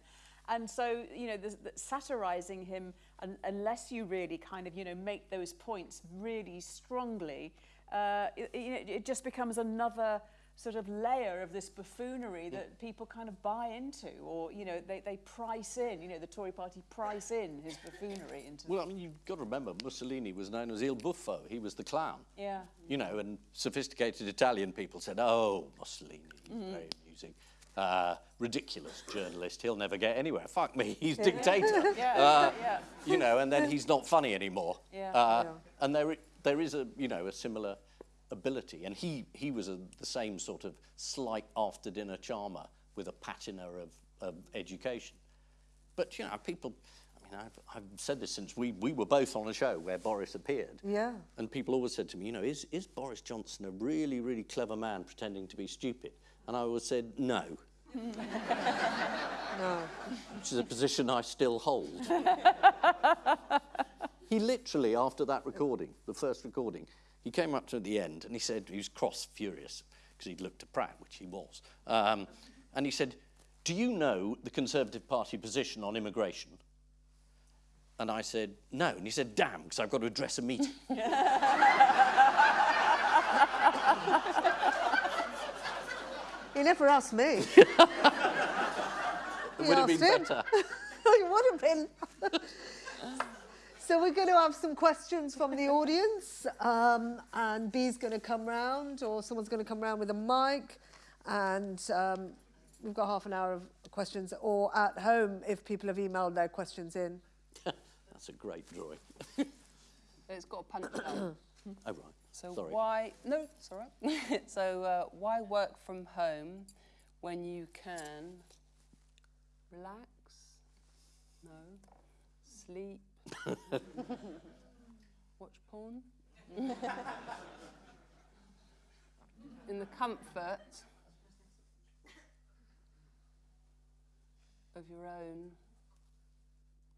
And so, you know, the, the satirising him, un, unless you really kind of, you know, make those points really strongly, uh, it, you know, it just becomes another sort of layer of this buffoonery that people kind of buy into or, you know, they, they price in, you know, the Tory party price in his buffoonery into... Well, I mean, you've got to remember, Mussolini was known as Il Buffo. He was the clown. Yeah. You know, and sophisticated Italian people said, oh, Mussolini, he's Mm-hmm. very amusing. Uh, ridiculous journalist, he'll never get anywhere. Fuck me, he's dictator. Yeah, Uh, yeah. You know, and then he's not funny anymore. Yeah. Uh, And there, there is a, you know, a similar ability. And he, he was a, the same sort of slight after-dinner charmer with a patina of, of education. But, you know, people, I mean, I've, I've said this since we, we were both on a show where Boris appeared. Yeah. And people always said to me, you know, is, is Boris Johnson a really, really clever man pretending to be stupid? And I always said, no. No. Which is a position I still hold. he literally, after that recording, the first recording, he came up to the end and he said, he was cross furious because he'd looked at Pratt, which he was. Um, and he said, Do you know the Conservative Party position on immigration? And I said, No. And he said, Damn, because I've got to address a meeting. He never asked me. It would have been him. better. it would have been. So we're going to have some questions from the audience, um, and B's going to come round, or someone's going to come round with a mic, and um, we've got half an hour of questions, or at home if people have emailed their questions in. That's a great drawing. It's got a punchline. Oh, right. So Sorry. why? No, it's all right. so uh, why work from home when you can relax? No. Sleep. Watch porn. In the comfort of your own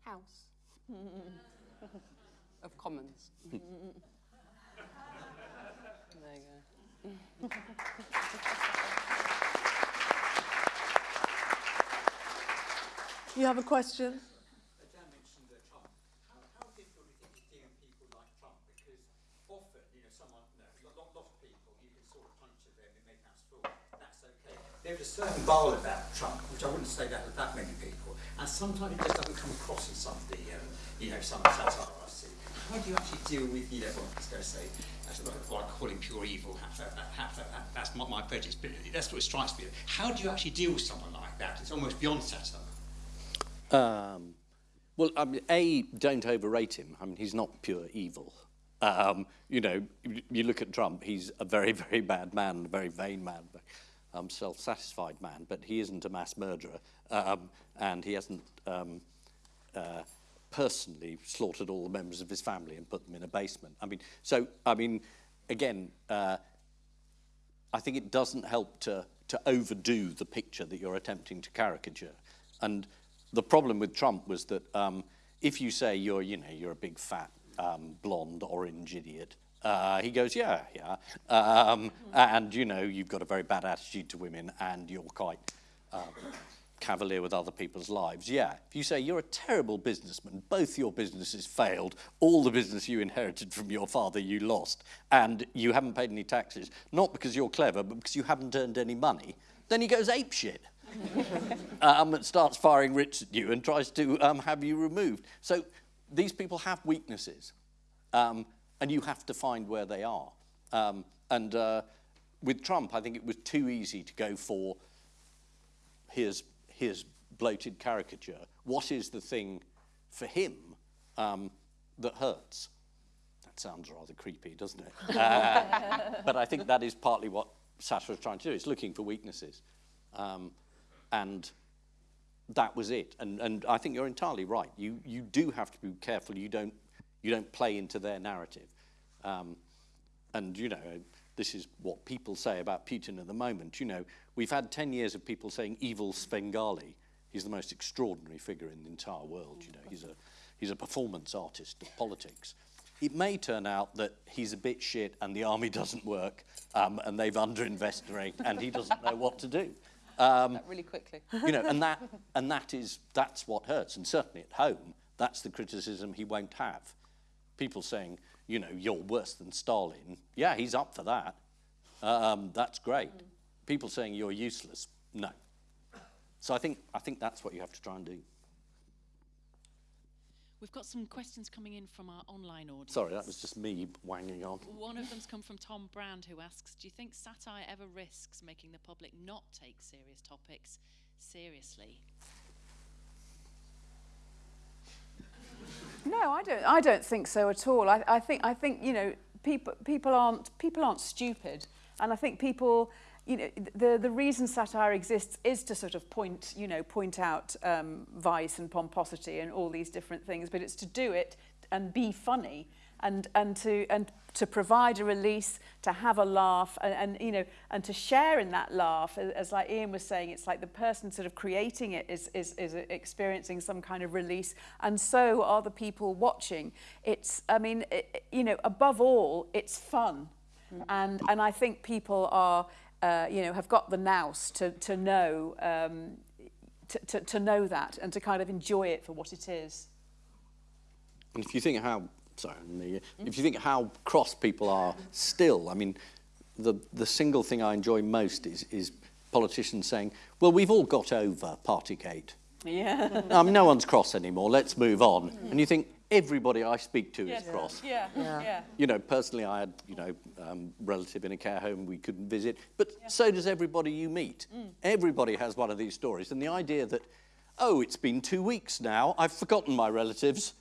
house of commons. There you go. You have a question? Dan mentioned uh, Trump. How, how difficult do you think it's dealing with people like Trump? Because often, you know, someone, you know, a lot, lot of people, you can sort of punch at them and make out fool. That's There's a certain bowl about Trump, which I wouldn't say that with that many people. And sometimes it just doesn't come across in some of the, um, you know, some satire I see. How do you actually deal with, you know, well, was going to say, that's what I call him pure evil. That's not my prejudice, but that's what strikes me. How do you actually deal with someone like that? It's almost beyond satire. Um, well, I mean, A, don't overrate him. I mean, he's not pure evil. Um, you know, you, look at Trump, he's a very, very bad man, a very vain man, um, self-satisfied man, but he isn't a mass murderer, um, and he hasn't um, uh, personally slaughtered all the members of his family and put them in a basement. I mean, so, I mean, again, uh, I think it doesn't help to, to overdo the picture that you're attempting to caricature. And the problem with Trump was that um, if you say you're, you know, you're a big fat um, blonde orange idiot, uh, he goes, yeah, yeah. Um, and, you know, you've got a very bad attitude to women and you're quite um, cavalier with other people's lives. Yeah. If you say you're a terrible businessman, both your businesses failed, all the business you inherited from your father you lost, and you haven't paid any taxes, not because you're clever, but because you haven't earned any money, then he goes apeshit. um, and starts firing rich at you and tries to um, have you removed. So these people have weaknesses, um, and you have to find where they are. Um, and uh, with Trump, I think it was too easy to go for his, his bloated caricature. What is the thing for him um, that hurts? That sounds rather creepy, doesn't it? Uh, but I think that is partly what Sasha is trying to do. It's looking for weaknesses. Um, and that was it. And, and I think you're entirely right. You, you do have to be careful you don't, you don't play into their narrative. Um, and, you know, this is what people say about Putin at the moment. You know, we've had 10 years of people saying evil Svengali. He's the most extraordinary figure in the entire world. You know, he's a, he's a performance artist of politics. It may turn out that he's a bit shit and the army doesn't work um, and they've underinvested and he doesn't know what to do. Um, That really quickly. you know, and that and that is that's what hurts. And certainly at home, that's the criticism he won't have. People saying, you know, you're worse than Stalin. Yeah, he's up for that. Um, that's great. people saying you're useless, no. So I think, I think that's what you have to try and do. We've got some questions coming in from our online audience. Sorry, that was just me wanging on. One of them's come from Tom Brand, who asks Do you think satire ever risks making the public not take serious topics seriously? No, I don't. I don't think so at all. I, I think. I think you know, people people aren't people aren't stupid, and I think people. You know, the the reason satire exists is to sort of point, you know, point out um, vice and pomposity and all these different things, but it's to do it and be funny and and to and to provide a release, to have a laugh, and, and you know, and to share in that laugh, as, as like Ian was saying, it's like the person sort of creating it is, is is experiencing some kind of release, and so are the people watching. It's, I mean, it, you know, above all, it's fun, mm. and and I think people are, uh, you know, have got the nous to to know. Um, to, to, to know that and to kind of enjoy it for what it is. And if you think how sorry, if you think how cross people are still, I mean, the, the single thing I enjoy most is, is politicians saying, well, we've all got over Partygate. Yeah. I mean, no one's cross anymore, let's move on. Mm. And you think, everybody I speak to yes. is cross. Yeah. Yeah. yeah. You know, personally, I had, you know, um, relative in a care home we couldn't visit, but yeah. so does everybody you meet. Mm. Everybody has one of these stories. And the idea that, oh, it's been two weeks now, I've forgotten my relatives,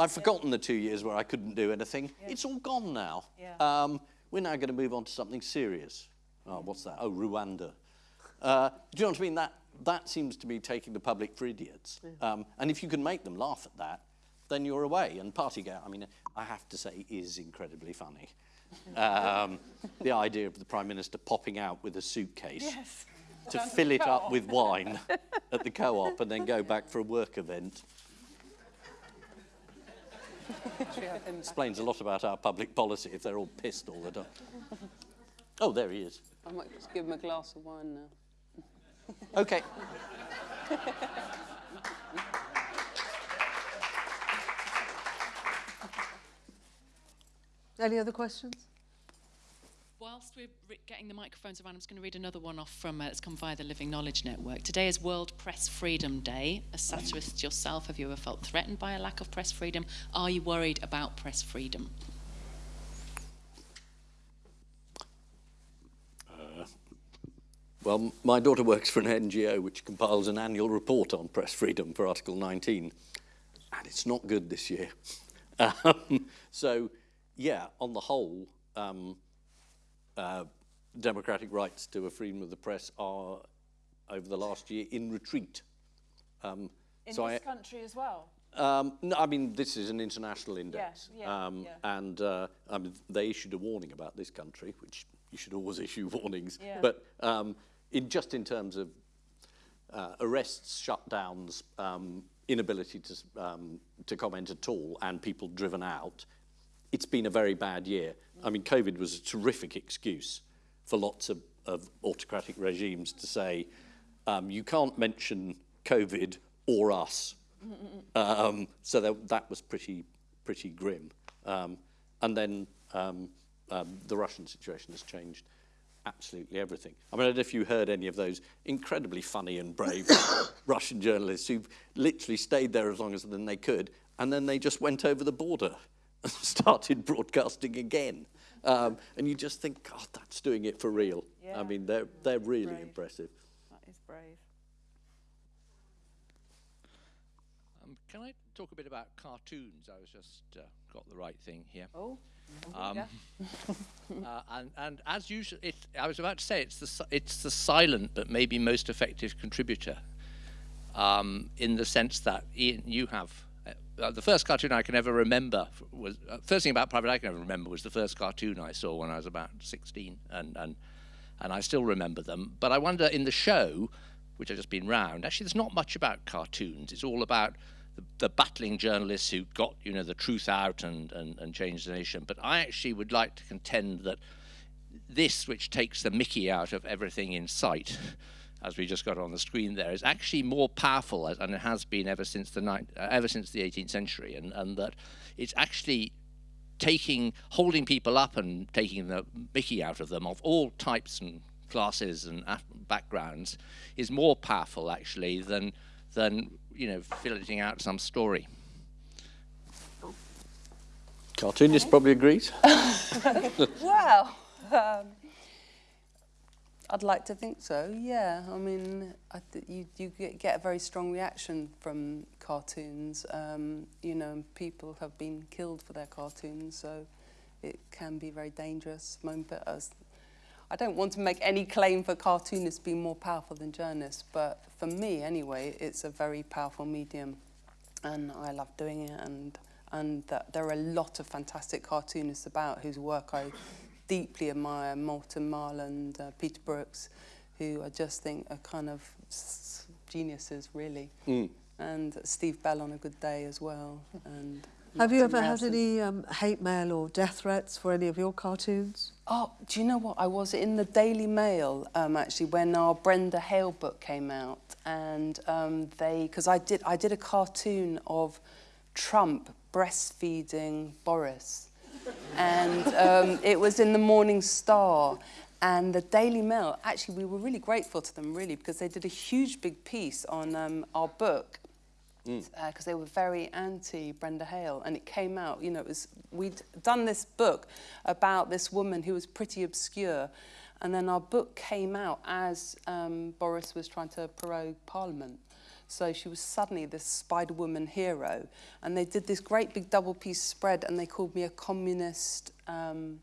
I've forgotten the two years where I couldn't do anything. It's all gone now. Um, we're now going to move on to something serious. Oh, what's that? Oh, Rwanda. Uh, do you know what I mean? That, that seems to be taking the public for idiots. Um, and if you can make them laugh at that, then you're away. And Partygate, I mean, I have to say, is incredibly funny. Um, the idea of the Prime Minister popping out with a suitcase yes. to fill it up with wine at the co-op and then go back for a work event. Explains a lot about our public policy if they're all pissed all the time. Oh, there he is. I might just give him a glass of wine now. okay. Any other questions? Whilst we're getting the microphones around, I'm just going to read another one off from uh, that's come via the Living Knowledge Network. Today is World Press Freedom Day. As satirist yourself, have you ever felt threatened by a lack of press freedom? Are you worried about press freedom? Uh, well, my daughter works for an NGO which compiles an annual report on press freedom for Article 19, and it's not good this year. Um, so, yeah, on the whole, um, uh, democratic rights to a freedom of the press are, over the last year, in retreat. Um, in so this I, country as well? Um, no, I mean, this is an international index. Yeah, yeah, um, yeah. And uh, I mean, they issued a warning about this country, which you should always issue warnings. But um, in, just in terms of uh, arrests, shutdowns, um, inability to, um, to comment at all, and people driven out, it's been a very bad year. I mean, COVID was a terrific excuse for lots of, of autocratic regimes to say, um, you can't mention COVID or us. Um, so that, that was pretty, pretty grim. Um, and then um, um, the Russian situation has changed absolutely everything. I mean, I don't know if you heard any of those incredibly funny and brave Russian journalists who've literally stayed there as long as they could, and then they just went over the border started broadcasting again. Um, and you just think, God, that's doing it for real. Yeah. I mean, they're, they're really brave. impressive. That is brave. Um, can I talk a bit about cartoons? I was just uh, got the right thing here. Oh. Um, uh, and, and as usual, it, I was about to say it's the it's the silent but maybe most effective contributor, um, in the sense that Ian, you have uh, the first cartoon I can ever remember was uh, first thing about Private Eye can ever remember was the first cartoon I saw when I was about 16, and and and I still remember them. But I wonder in the show, which has just been round, actually there's not much about cartoons. It's all about the, the battling journalists who got you know the truth out and, and and changed the nation. But I actually would like to contend that this, which takes the Mickey out of everything in sight as we just got on the screen there, is actually more powerful, as, and it has been ever since the uh, ever since the 18th century, and, and that it's actually taking, holding people up and taking the Mickey out of them of all types and classes and backgrounds is more powerful actually than than you know filleting out some story. Cartoonist probably agrees. well, um, I'd like to think so. Yeah, I mean, I you you get, a very strong reaction from cartoons. Um, you know, people have been killed for their cartoons, so it can be very dangerous. I don't want to make any claim for cartoonists being more powerful than journalists, but for me anyway, it's a very powerful medium, and I love doing it. And and that there are a lot of fantastic cartoonists about whose work I deeply admire, Morten Morland, uh, Peter Brookes, who I just think are kind of geniuses, really. Mm. And Steve Bell on a good day as well. And Have you ever had any um, hate mail or death threats for any of your cartoons? Oh, do you know what? I was in the Daily Mail um, actually when our Brenda Hale book came out, and um, they because I did I did a cartoon of Trump breastfeeding Boris. And um, it was in the Morning Star. And the Daily Mail, actually, we were really grateful to them, really, because they did a huge big piece on um, our book because mm. uh, they were very anti Brenda Hale, and it came out. You know, it was we'd done this book about this woman who was pretty obscure, and then our book came out as um, Boris was trying to prorogue Parliament. So she was suddenly this Spider Woman hero. And they did this great big double piece spread and they called me a communist um,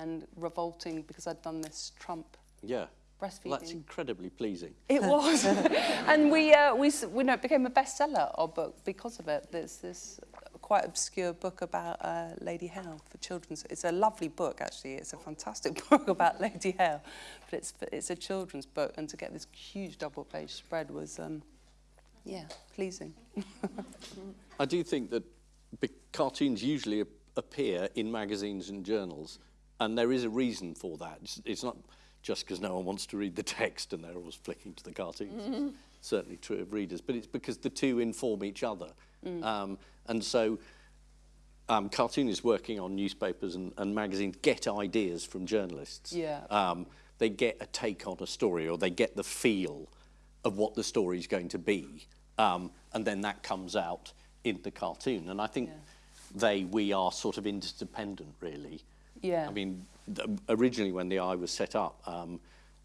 and revolting because I'd done this Trump yeah. breastfeeding. Well, that's incredibly pleasing. It was. and we, uh, we, we know, it became a bestseller, our book, because of it. There's this quite obscure book about uh, Lady Hale for children. It's a lovely book, actually. It's a fantastic book about Lady Hale, but it's, it's a children's book. And to get this huge double-page spread was... Um, yeah, pleasing. I do think that cartoons usually appear in magazines and journals, and there is a reason for that. It's, it's not just because no one wants to read the text and they're always flicking to the cartoons. Mm -hmm. Certainly true of readers, but it's because the two inform each other. Mm. Um, and so um, cartoonists working on newspapers and, and magazines get ideas from journalists. Yeah. Um, they get a take on a story or they get the feel of what the story is going to be. Um, and then that comes out in the cartoon. And I think yeah. they, we are sort of interdependent, really. Yeah. I mean, originally when the Eye was set up, um,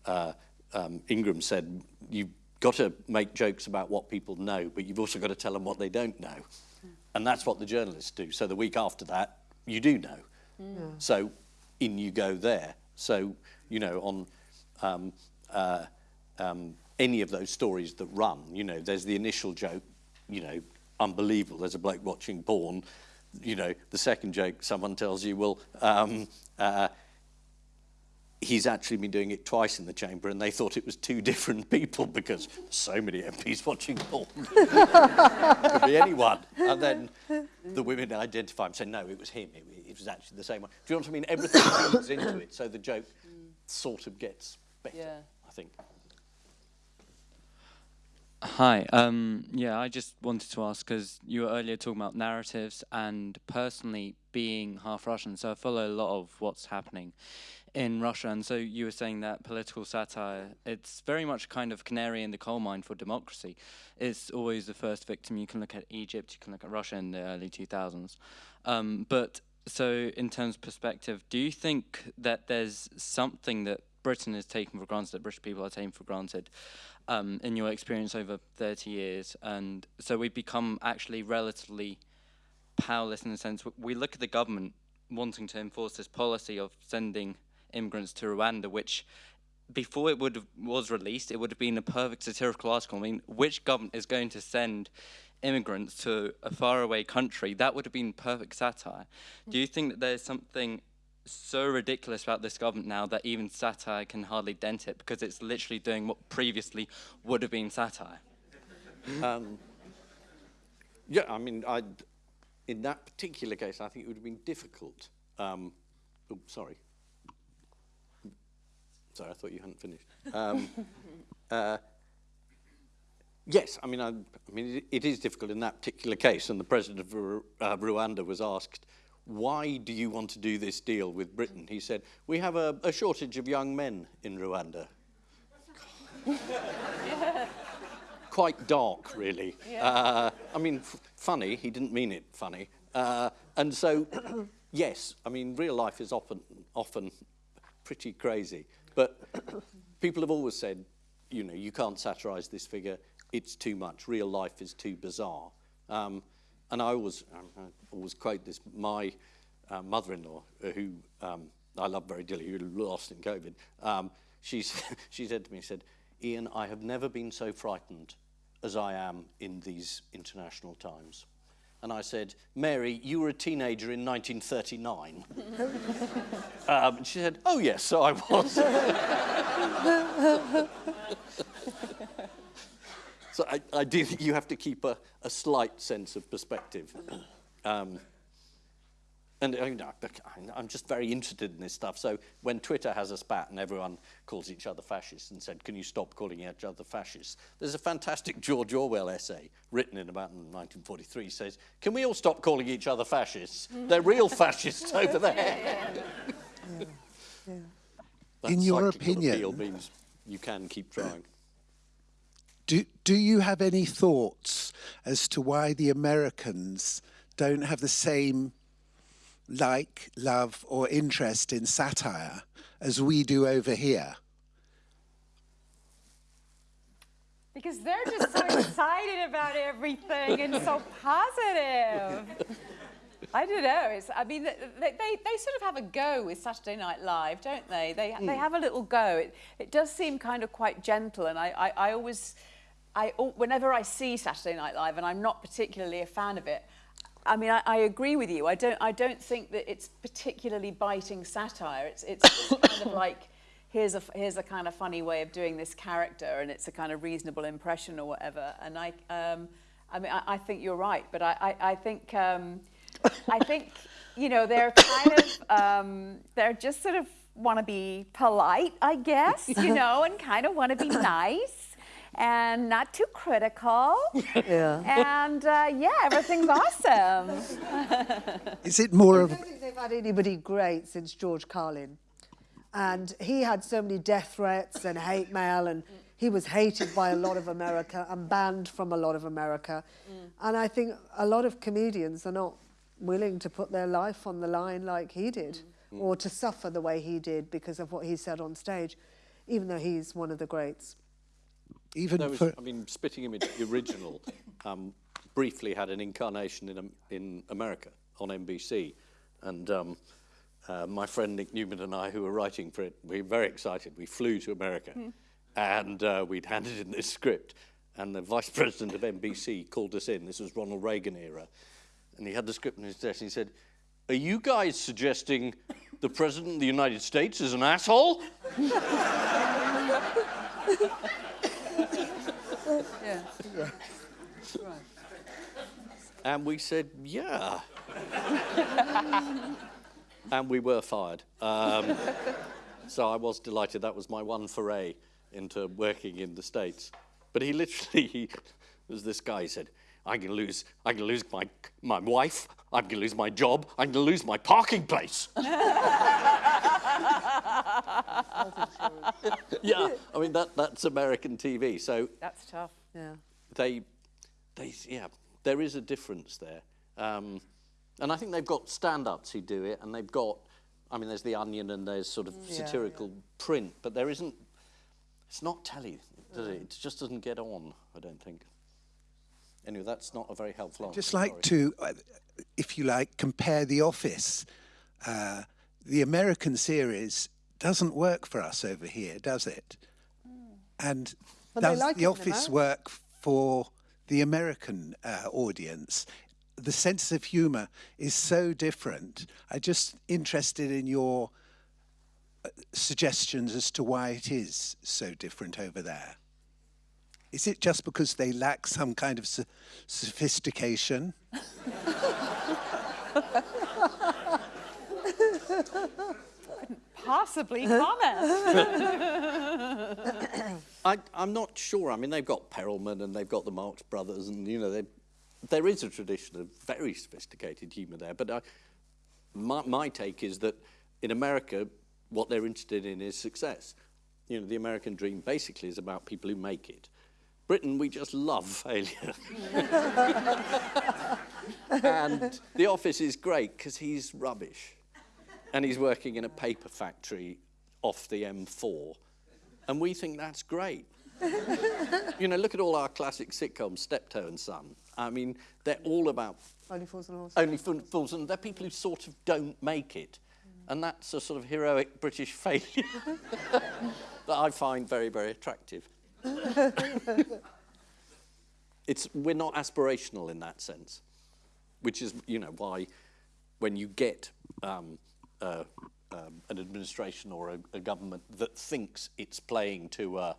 uh, um, Ingrams said, you've got to make jokes about what people know, but you've also got to tell them what they don't know. Mm. And that's what the journalists do. So the week after that, you do know. Mm. Yeah. So in you go there. So, you know, on um, uh, um, any of those stories that run. You know, there's the initial joke, you know, unbelievable. There's a bloke watching porn. You know, the second joke, someone tells you, well, um, uh, he's actually been doing it twice in the chamber and they thought it was two different people because so many MPs watching porn. Could be anyone. And then the women identify him, say, no, it was him. It, it was actually the same one. Do you know what I mean? Everything feeds into it, so the joke sort of gets better, yeah. I think. Hi. Um, yeah, I just wanted to ask because you were earlier talking about narratives and personally being half Russian, so I follow a lot of what's happening in Russia. And so you were saying that political satire, it's very much kind of canary in the coal mine for democracy. It's always the first victim. You can look at Egypt, you can look at Russia in the early 2000s. Um, but so in terms of perspective, do you think that there's something that Britain is taken for granted, that British people are taken for granted, um, in your experience over 30 years. And so we've become actually relatively powerless in the sense we look at the government wanting to enforce this policy of sending immigrants to Rwanda, which before it would have, was released, it would have been a perfect satirical article. I mean, which government is going to send immigrants to a faraway country? That would have been perfect satire. Do you think that there's something so ridiculous about this government now that even satire can hardly dent it because it's literally doing what previously would have been satire. Um, yeah, I mean, I'd, in that particular case, I think it would have been difficult. Um, oh, sorry. Sorry, I thought you hadn't finished. Um, uh, yes, I mean, I, I mean, it, it is difficult in that particular case, and the president of uh, Rwanda was asked why do you want to do this deal with Britain? He said, we have a, a shortage of young men in Rwanda. quite dark, really. Uh, I mean, funny. He didn't mean it funny. Uh, and so, yes, I mean, real life is often often pretty crazy. But people have always said, you know, you can't satirize this figure. It's too much. Real life is too bizarre. Um, and I always, um, I always quote this. My uh, mother-in-law, who um, I love very dearly, who lost in COVID, um, she's, she said to me, said, Ian, I have never been so frightened as I am in these international times. And I said, Mary, you were a teenager in 1939. um, and she said, oh, yes, so I was. so I, I do think you have to keep a, a slight sense of perspective. Um, and uh, you know, I'm just very interested in this stuff. So when Twitter has a spat and everyone calls each other fascists and said, can you stop calling each other fascists? There's a fantastic George Orwell essay written in about 1943 says, can we all stop calling each other fascists? They're real fascists over there. That In your opinion- means you can keep trying. Do, do you have any thoughts as to why the Americans don't have the same like, love, or interest in satire as we do over here? Because they're just so excited about everything and so positive. I don't know. It's, I mean, they, they, they sort of have a go with Saturday Night Live, don't they? They, they hmm. have a little go. It, it does seem kind of quite gentle, and I, I, I always, I, whenever I see Saturday Night Live, and I'm not particularly a fan of it, I mean, I, I agree with you. I don't, I don't think that it's particularly biting satire. It's, it's kind of like, here's a, here's a kind of funny way of doing this character, and it's a kind of reasonable impression or whatever. And I, um, I mean, I, I think you're right, but I, I, I think, um, I think, you know, they're kind of, um, they're just sort of want to be polite, I guess, you know, and kind of want to be nice and not too critical. Yeah. And uh, yeah, everything's awesome. Is it more I of don't think they've had anybody great since George Carlin. And he had so many death threats and hate mail, and he was hated by a lot of America and banned from a lot of America. And I think a lot of comedians are not willing to put their life on the line like he did, or to suffer the way he did because of what he said on stage, even though he's one of the greats. Even There was, for I mean, Spitting Image, the original, um, briefly had an incarnation in, in America on NBC. And um, uh, my friend Nick Newman and I, who were writing for it, we were very excited. We flew to America and uh, we'd handed in this script. And the vice president of NBC called us in. This was Ronald Reagan era. And he had the script on his desk and he said, Are you guys suggesting the president of the United States is an asshole? And we said, yeah. and we were fired. Um, so I was delighted. That was my one foray into working in the States. But he literally, he was this guy, he said, I'm going to lose, I'm going to lose my, my wife, I'm going to lose my job, I'm going to lose my parking place. yeah, I mean, that, that's American TV. So That's tough. Yeah. they, they, yeah, there is a difference there. Um, and I think they've got stand-ups who do it, and they've got, I mean, there's The Onion and there's sort of satirical print, but there isn't, it's not telly, does it? It just doesn't get on, I don't think. Anyway, that's not a very helpful answer. I'd just like sorry. to, uh, if you like, compare The Office. Uh, the American series doesn't work for us over here, does it? And But they does like The Office work for the American uh, audience? The sense of humour is so different. I'm just interested in your uh, suggestions as to why it is so different over there. Is it just because they lack some kind of so- sophistication? Possibly comment. I, I'm not sure. I mean, they've got Perelman and they've got the Marx Brothers, and you know, they, there is a tradition of very sophisticated humour there. But I, my, my take is that in America, what they're interested in is success. you know, the American dream basically is about people who make it. Britain, we just love failure. and the office is great because he's rubbish. And he's working in a paper factory off the M4. And we think that's great. you know, look at all our classic sitcoms, Steptoe and Son. I mean, they're all about Only fools and horses. only fool- fools, and they're people who sort of don't make it. And that's a sort of heroic British failure that I find very, very attractive. it's, we're not aspirational in that sense, which is, you know, why when you get um, uh, um, an administration or a, a government that thinks it's playing to a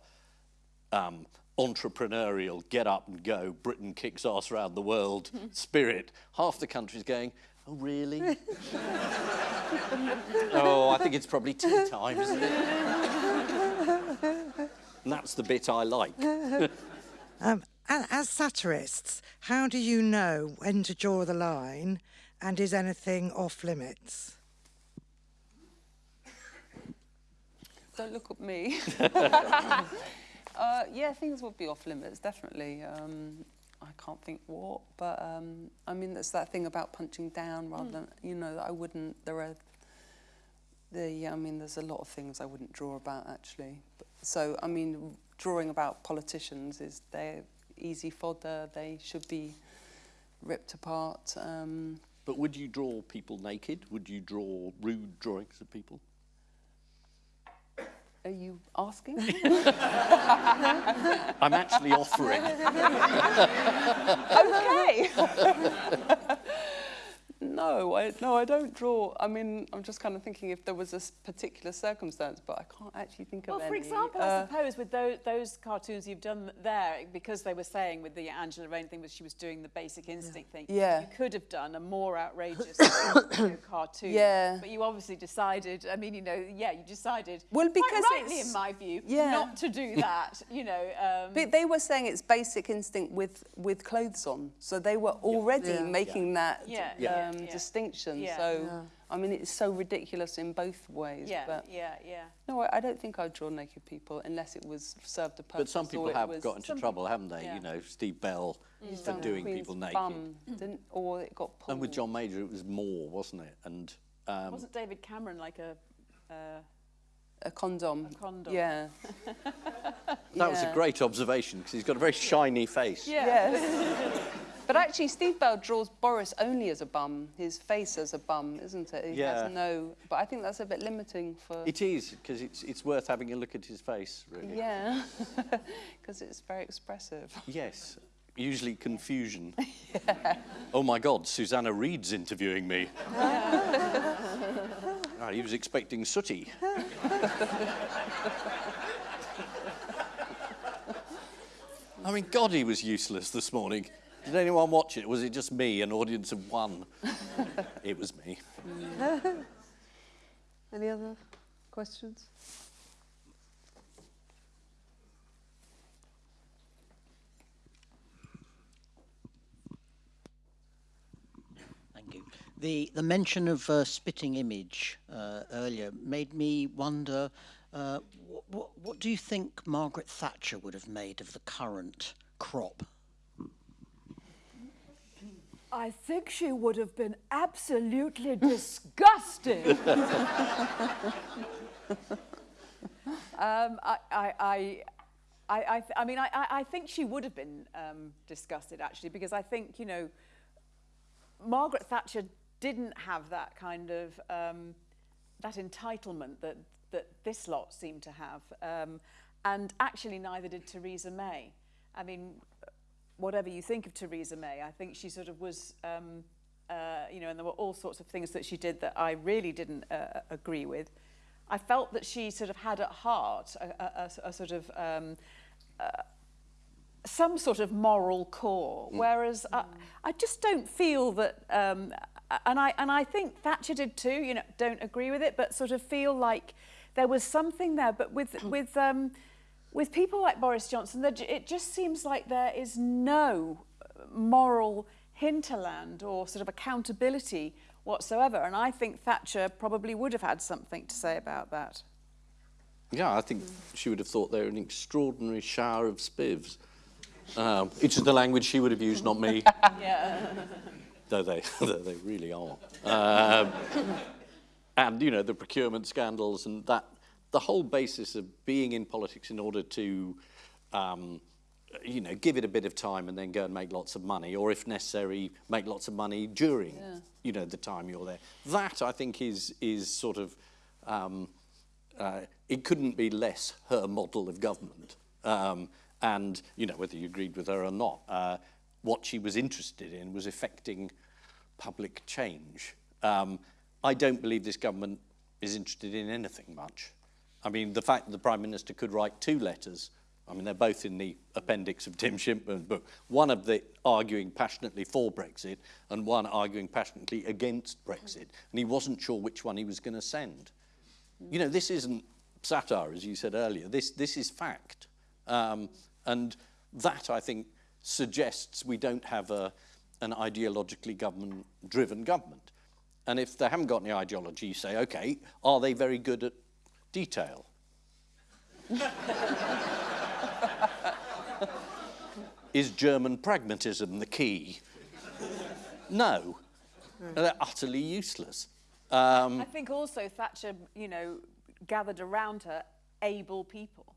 um, entrepreneurial, get up and go, Britain kicks ass around the world spirit, half the country's going, oh, really? oh, I think it's probably tea time, isn't it? and that's the bit I like. Um, as satirists, how do you know when to draw the line and is anything off limits? Don't look at me. uh, yeah, things would be off limits, definitely. Um, I can't think what, but um, I mean, there's that thing about punching down rather than, you know, I wouldn't, there are, the, yeah, I mean, there's a lot of things I wouldn't draw about actually. But, so, I mean, drawing about politicians is they're easy fodder, they should be ripped apart. Um, But would you draw people naked? Would you draw rude drawings of people? Are you asking? I'm actually offering. okay. no, I no, I don't draw. I mean, I'm just kind of thinking if there was a s- particular circumstance, but I can't actually think Well, of any. Well, for example, Uh, I suppose with those, those cartoons you've done there, because they were saying with the Angela Rayner thing, was she was doing the basic instinct thing. Yeah. You could have done a more outrageous cartoon. Yeah. But you obviously decided. I mean, you know, yeah, you decided. Well, quite because rightly, in my view, Yeah. not to do that. You know. Um, But they were saying it's basic instinct with with clothes on, so they were already Yeah. making that Yeah, um, yeah, yeah. distinction. Yeah. So, Yeah. I mean, it's so ridiculous in both ways. yeah, But yeah, yeah. no, I, I don't think I'd draw naked people unless it was served a purpose. But some people have got into trouble, haven't they? yeah. You know, Steve Bell for doing Queen's people naked. Bum, didn't, or it got pulled. And with John Major, it was more, wasn't it? And um, Wasn't David Cameron like a? Uh, a condom. A condom. Yeah. that was a great observation because he's got a very shiny face. Yes. but actually, Steve Bell draws Boris only as a bum, his face as a bum, isn't it? He Yeah. has no. But I think that's a bit limiting for. It is because it's it's worth having a look at his face, really. Yeah. Because it's very expressive. Yes. Usually confusion. yeah. Oh my God, Susanna Reid's interviewing me. Ah, he was expecting Sooty. I mean, God, he was useless this morning. Did anyone watch it? Was it just me, an audience of one? it was me. Any other questions? Thank you. The, the mention of uh, spitting image uh, earlier made me wonder uh, what, what do you think Margaret Thatcher would have made of the current crop? I think she would have been absolutely disgusted. um, I, I, I, I, I, mean, I, I I think she would have been um, disgusted actually, because I think you know, Margaret Thatcher didn't have that kind of um, that entitlement that that this lot seemed to have, um, and actually neither did Theresa May. I mean, whatever you think of Theresa May, I think she sort of was, um, uh, you know, and there were all sorts of things that she did that I really didn't uh, agree with. I felt that she sort of had at heart a, a, a, a sort of um, uh, some sort of moral core, whereas I, I just don't feel that. Um, and I and I think Thatcher did too. You know, don't agree with it, but sort of feel like there was something there. But with with um, with people like Boris Johnson, it just seems like there is no moral hinterland or sort of accountability whatsoever. And I think Thatcher probably would have had something to say about that. Yeah, I think she would have thought they were an extraordinary shower of spivs. Um, which is the language she would have used, not me. yeah. Though they, though they really are. Um, and, you know, the procurement scandals and that, the whole basis of being in politics in order to, um, you know, give it a bit of time and then go and make lots of money, or if necessary, make lots of money during, Yeah. you know, the time you're there. That, I think, is, is sort of, um, uh, it couldn't be less her model of government. Um, and, you know, whether you agreed with her or not, uh, what she was interested in was affecting public change. Um, I don't believe this government is interested in anything much. I mean, the fact that the Prime Minister could write two letters, I mean, they're both in the appendix of Tim Shipman's book, one of the arguing passionately for Brexit and one arguing passionately against Brexit. And he wasn't sure which one he was going to send. You know, this isn't satire, as you said earlier. This, this is fact. Um, and that, I think, suggests we don't have a, an ideologically government-driven government. And if they haven't got any ideology, you say, okay, are they very good at detail? Is German pragmatism the key? No. They're utterly useless. Um, I think also Thatcher, you know, gathered around her able people.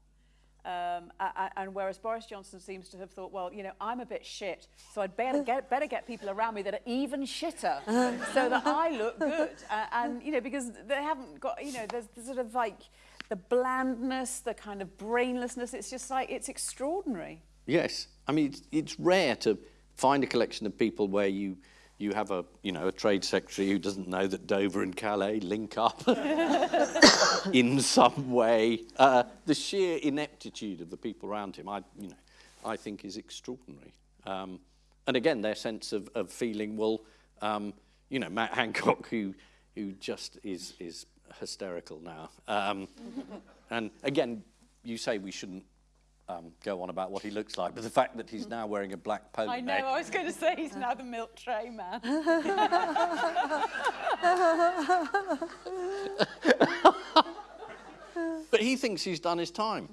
Um, a- a- and whereas Boris Johnson seems to have thought, well, you know, I'm a bit shit, so I'd better get, better get people around me that are even shitter, so that I look good. Uh, and, you know, because they haven't got, you know, there's, there's sort of like the blandness, the kind of brainlessness. It's just like, it's extraordinary. Yes, I mean it's, it's rare to find a collection of people where you you have a you know a trade secretary who doesn't know that Dover and Calais link up in some way. Uh, the sheer ineptitude of the people around him, I you know, I think is extraordinary. Um, and again, their sense of, of feeling, well, um, you know, Matt Hancock, who who just is is hysterical now. Um, and again, you say we shouldn't um, go on about what he looks like, but the fact that he's now wearing a black polo I know, neck, I was going to say he's now the milk tray man. but he thinks he's done his time.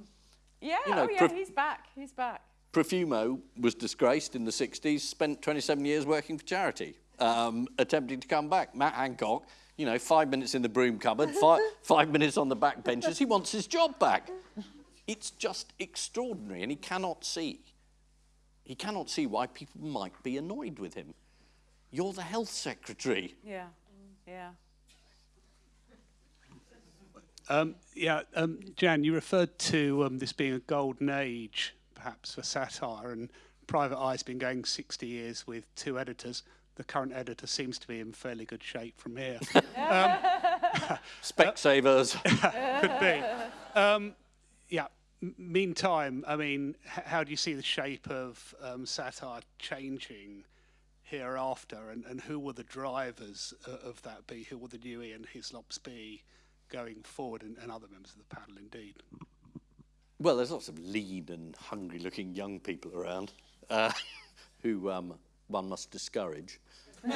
yeah, You know, oh yeah, he's back, he's back. Profumo was disgraced in the 60s, spent 27 years working for charity, um, attempting to come back. Matt Hancock, you know, five minutes in the broom cupboard, five, five minutes on the back benches, he wants his job back. It's just extraordinary, and he cannot see. He cannot see why people might be annoyed with him. You're the health secretary. Yeah, yeah. Um, yeah, um, Jan, you referred to um, this being a golden age, perhaps, for satire, and Private Eye's been going 60 years with two editors. The current editor seems to be in fairly good shape from here. um, Specsavers. could be. Yeah. Meantime, I mean, how do you see the shape of um, satire changing hereafter, and, and who will the drivers uh, of that be? Who will the new Ian Hislops be going forward, and, and other members of the panel, indeed? Well, there's lots of lean and hungry-looking young people around uh, who um, one must discourage.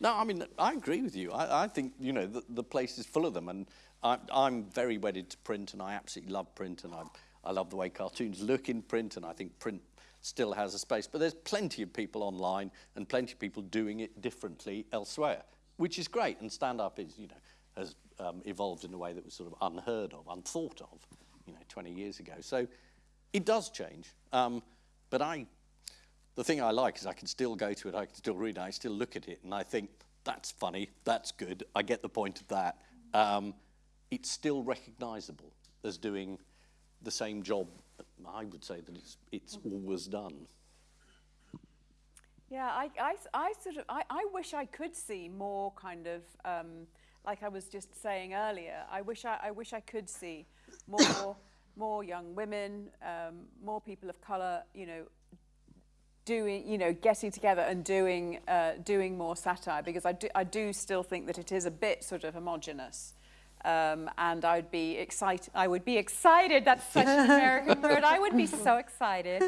No, I mean, I agree with you. I, I think, you know, the, the place is full of them. And I, I'm very wedded to print, and I absolutely love print, and I, I love the way cartoons look in print, and I think print still has a space. But there's plenty of people online and plenty of people doing it differently elsewhere, which is great. And stand-up is, you know, has um, evolved in a way that was sort of unheard of, unthought of, you know, 20 years ago. So it does change. Um, but I the thing I like is I can still go to it, I can still read it, I still look at it, and I think that's funny, that's good, I get the point of that. Um, it's still recognisable as doing the same job. I would say that it's it's always done. Yeah, I, I, I sort of, I, I wish I could see more kind of, um, like I was just saying earlier, I wish I, I wish I could see more, more young women, um, more people of colour, you know, doing, you know, getting together and doing, uh, doing more satire because I do, I do still think that it is a bit sort of homogenous. Um, and I'd be excited, I would be excited, that's such an American word, I would be so excited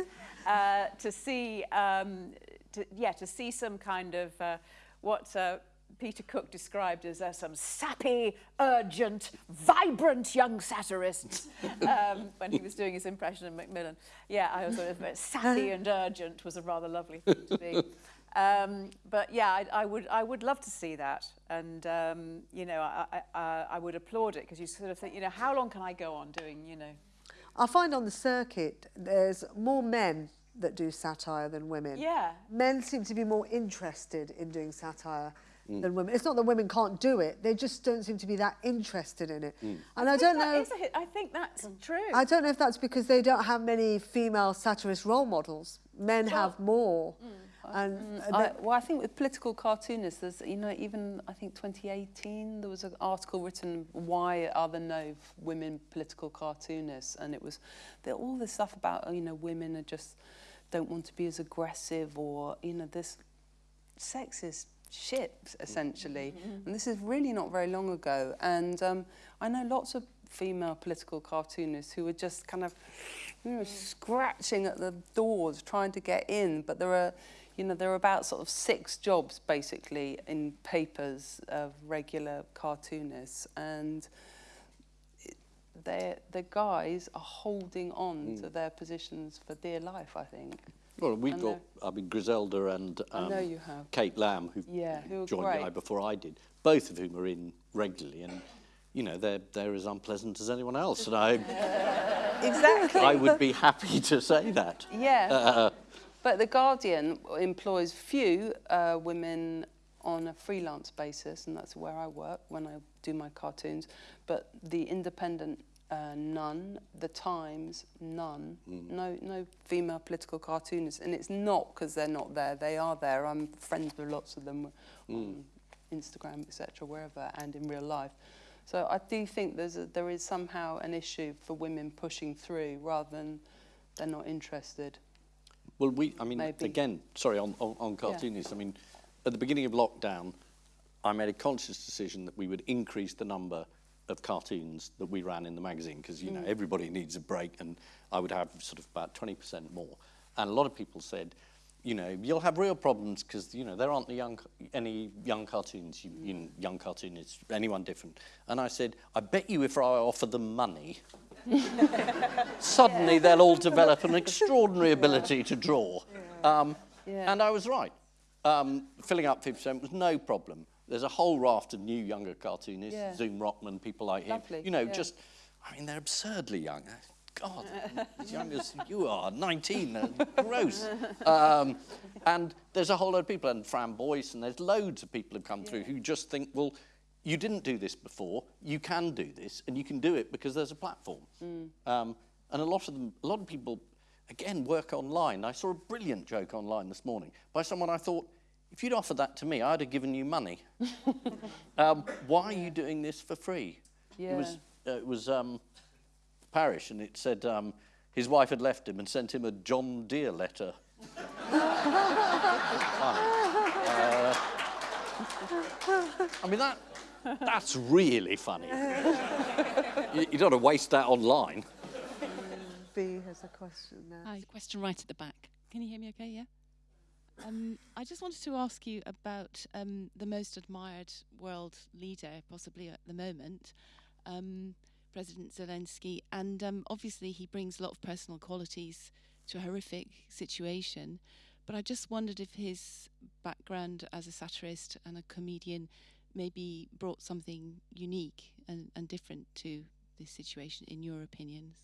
uh, to see, um, to, yeah, to see some kind of, uh, what, uh, Peter Cook described as uh, some sappy, urgent, vibrant young satirists um, when he was doing his impression of Macmillan. Yeah, I was sort of sappy and urgent was a rather lovely thing to be. Um, but yeah, I, I would I would love to see that, and um, you know I, I, I I would applaud it because you sort of think you know how long can I go on doing you know I find on the circuit there's more men that do satire than women. Yeah. Men seem to be more interested in doing satire Mm. than women. It's not that women can't do it; they just don't seem to be that interested in it. Mm. And I, don't know. is. I think that's mm. true. I don't know if that's because they don't have many female satirist role models. Men have more. And uh, I, well, I think with political cartoonists, there's, you know, even I think 2018, there was an article written, why are there no women political cartoonists? And it was all this stuff about, you know, women are just don't want to be as aggressive or, you know, this sexist shit, essentially. Mm-hmm. Mm-hmm. And this is really not very long ago. And um, I know lots of female political cartoonists who are just kind of, you know, mm. scratching at the doors trying to get in. But there are, you know, there are about sort of six jobs basically in papers of regular cartoonists. And they the guys are holding on mm. to their positions for dear life, I think. Well, we've got, I mean, Griselda and um. Kate Lamb, who Yeah, joined great. the eye before I did, both of whom are in regularly, and you know they're they're as unpleasant as anyone else, and I Exactly. I would be happy to say that. Yeah. Uh, But The Guardian employs few uh, women on a freelance basis, and that's where I work when I do my cartoons. But The Independent, uh, none. The Times, none. No, no female political cartoonists, and it's not because they're not there. They are there. I'm friends with lots of them on Instagram, etc., wherever, and in real life. So I do think there's a, there is somehow an issue for women pushing through rather than they're not interested. Well, we, I mean, Maybe. again, sorry, on, on, on cartoonists, I mean, at the beginning of lockdown, I made a conscious decision that we would increase the number of cartoons that we ran in the magazine because, you know, Mm. everybody needs a break and I would have sort of about 20% more. And a lot of people said, you know, you'll have real problems because, you know, there aren't the young, any young cartoons, you, you know, young cartoonists, anyone different. And I said, I bet you if I offer them money, suddenly they'll all develop an extraordinary ability to draw. Um, Yeah. And I was right. Um, filling up 50% was no problem. There's a whole raft of new younger cartoonists, Yeah. Zoom Rockman, people like him. Lovely, You know, yeah. just, I mean, they're absurdly young. God, as young as you are, 19, they're gross. Um, and there's a whole load of people, and Fran Boyce, and there's loads of people who've come through who just think, well, you didn't do this before, you can do this, and you can do it because there's a platform. Um, and a lot of them, a lot of people, again, work online. I saw a brilliant joke online this morning by someone I thought, if you'd offered that to me, I'd have given you money. um, why are you doing this for free? It was, uh, it was um, Parish, and it said um, his wife had left him and sent him a John Deere letter. Uh, I mean, that, that's really funny. you, you don't want to waste that online. B has a question now. Hi, question right at the back. Can you hear me okay? Yeah? Um, I just wanted to ask you about um, the most admired world leader, possibly at the moment, um, President Zelensky. And um, obviously, he brings a lot of personal qualities to a horrific situation. But I just wondered if his background as a satirist and a comedian maybe brought something unique and, and different to this situation, in your opinions.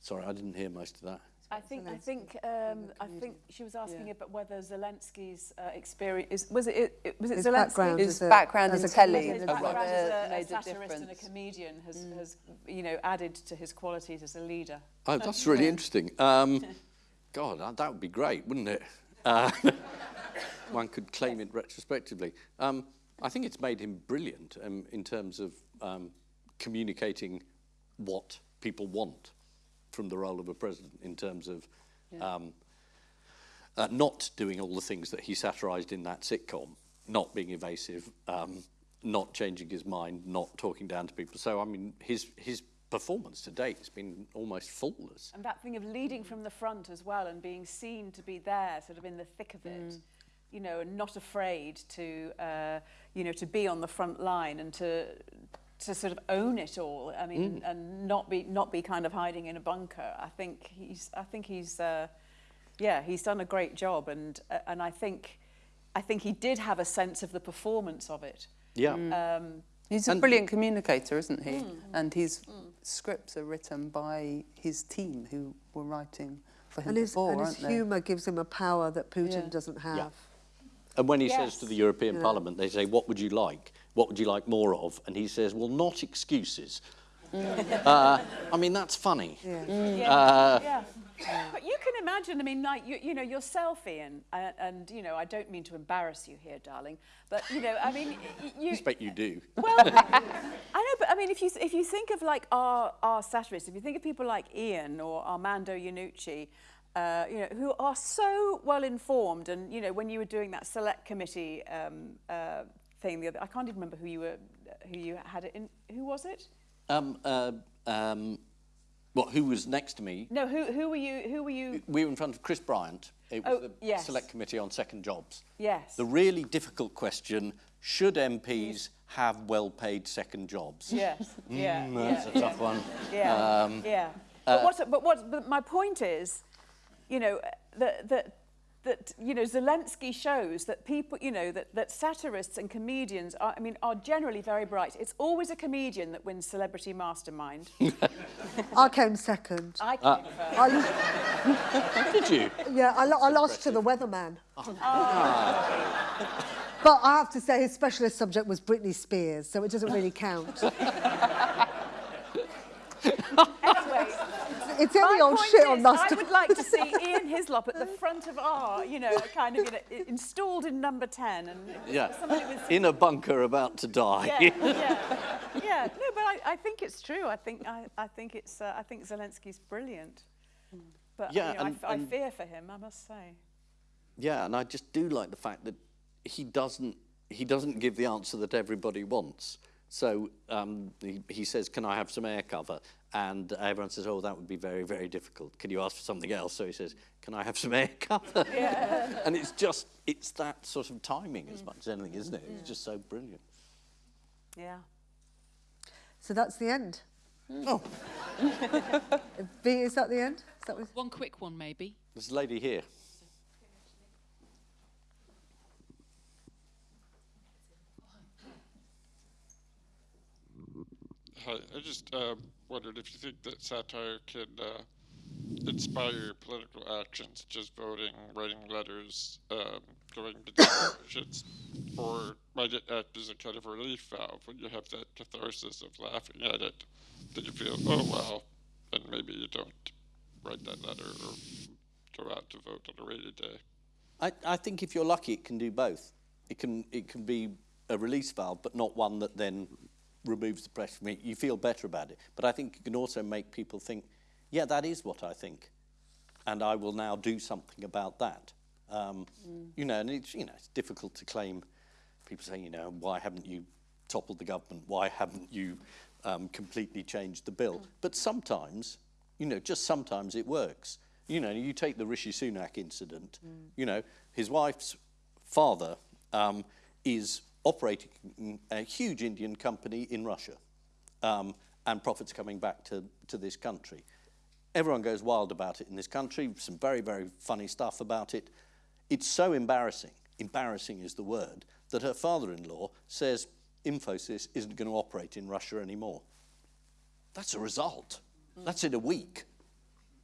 Sorry, I didn't hear most of that. I think I think um, I think she was asking about whether Zelensky's uh, experience is, was it, it was it His Zelensky? background His as a- background as in a telly. his background as a, a a satirist and a comedian has, has you know added to his qualities as a leader. Oh, that's really interesting. Um, God, that- that would be great, wouldn't it? Uh, one could claim it retrospectively. Um, I think it's made him brilliant um, in terms of um, communicating what people want from the role of a president in terms of um, uh, not doing all the things that he satirized in that sitcom, not being evasive, um, not changing his mind, not talking down to people. So, I mean, his, his performance to date has been almost faultless. And that thing of leading from the front as well and being seen to be there, sort of in the thick of it. you know, and not afraid to, uh, you know, to be on the front line and to to sort of own it all. I mean, Mm. and not be not be kind of hiding in a bunker. I think he's I think he's uh, yeah he's done a great job, and uh, and I think I think he did have a sense of the performance of it. Yeah. Um, He's a And- brilliant communicator, isn't he? Mm. And his scripts are written by his team who were writing for him And his, before, and his aren't they? humour gives him a power that Putin Yeah. doesn't have. Yeah. And when he Yes. says to the European Yeah. Parliament, they say, what would you like? What would you like more of? And he says, well, not excuses. uh, I mean, that's funny. Yeah. Uh, yeah. But you can imagine, I mean, like, you, you know, yourself, Ian, and, and, you know, I don't mean to embarrass you here, darling, but, you know, I mean, y- I you... expect you do. Well, I know, but I mean, if you, if you think of, like, our, our satirists, if you think of people like Ian or Armando Iannucci, uh, you know, who are so well informed, and, you know, when you were doing that select committee um, uh, thing the other, I can't even remember who you were, who you had it in, who was it? Um, uh, um, what, who was next to me? No, who, who were you, who were you? We were in front of Chris Bryant. It was Oh, the yes. Select Committee on Second Jobs. Yes. The really difficult question, should MPs have well-paid second jobs? Yes. Yeah. Mm, that's yeah, a tough yeah. one. Yeah. Um, yeah. uh, But what? But what? But my point is, you know, that that that you know Zelensky shows that people, you know, that that satirists and comedians are, I mean, are generally very bright. It's always a comedian that wins Celebrity Mastermind. I came second. I Ah. came first. I, Did you? yeah, I, lo- I lost to the weatherman. But I have to say his specialist subject was Britney Spears, so it doesn't really count. Anyway, It's my any old point shit is, on I would like to see Ian Hislop at the front of our, you know, kind of you know, installed in number ten, and Yeah. somebody with In a bunker about to die. yeah, yeah, yeah. No, but I, I think it's true. I think I, I think it's uh, I think Zelensky's brilliant. But Yeah, you know, I and- f- I, fear for him. I must say. Yeah, and I just do like the fact that he doesn't he doesn't give the answer that everybody wants. So um, he, he says, "Can I have some air cover?" And everyone says, "Oh, that would be very very difficult. Can you ask for something else?" So he says, "Can I have some air cover?" Yeah. and it's just it's that sort of timing as much as anything, isn't it? It's just so brilliant. Yeah. So that's the end. Oh, B, is that the end? Is that what- One quick one, maybe. there's a lady here. Hi, I just uh, wondered if you think that satire can uh, inspire political actions, just voting, writing letters, um, going to demonstrations, or might it act as a kind of relief valve when you have that catharsis of laughing at it, that you feel, oh well, and maybe you don't write that letter or go out to vote on a rainy day. I, I think if you're lucky, it can do both. It can it can be a release valve, but not one that then removes the pressure from it. You feel better about it. But I think it can also make people think, yeah, that is what I think, and I will now do something about that. Um, You know, and it's you know it's difficult to claim. People say, you know, why haven't you toppled the government? Why haven't you um, completely changed the bill? But sometimes, you know, just sometimes it works. You know, you take the Rishi Sunak incident. You know, his wife's father um, is operating a huge Indian company in Russia, um, and profits coming back to, to this country. Everyone goes wild about it in this country, some very, very funny stuff about it. It's so embarrassing, embarrassing is the word, that her father-in-law says Infosys isn't going to operate in Russia anymore. That's a result. That's in a week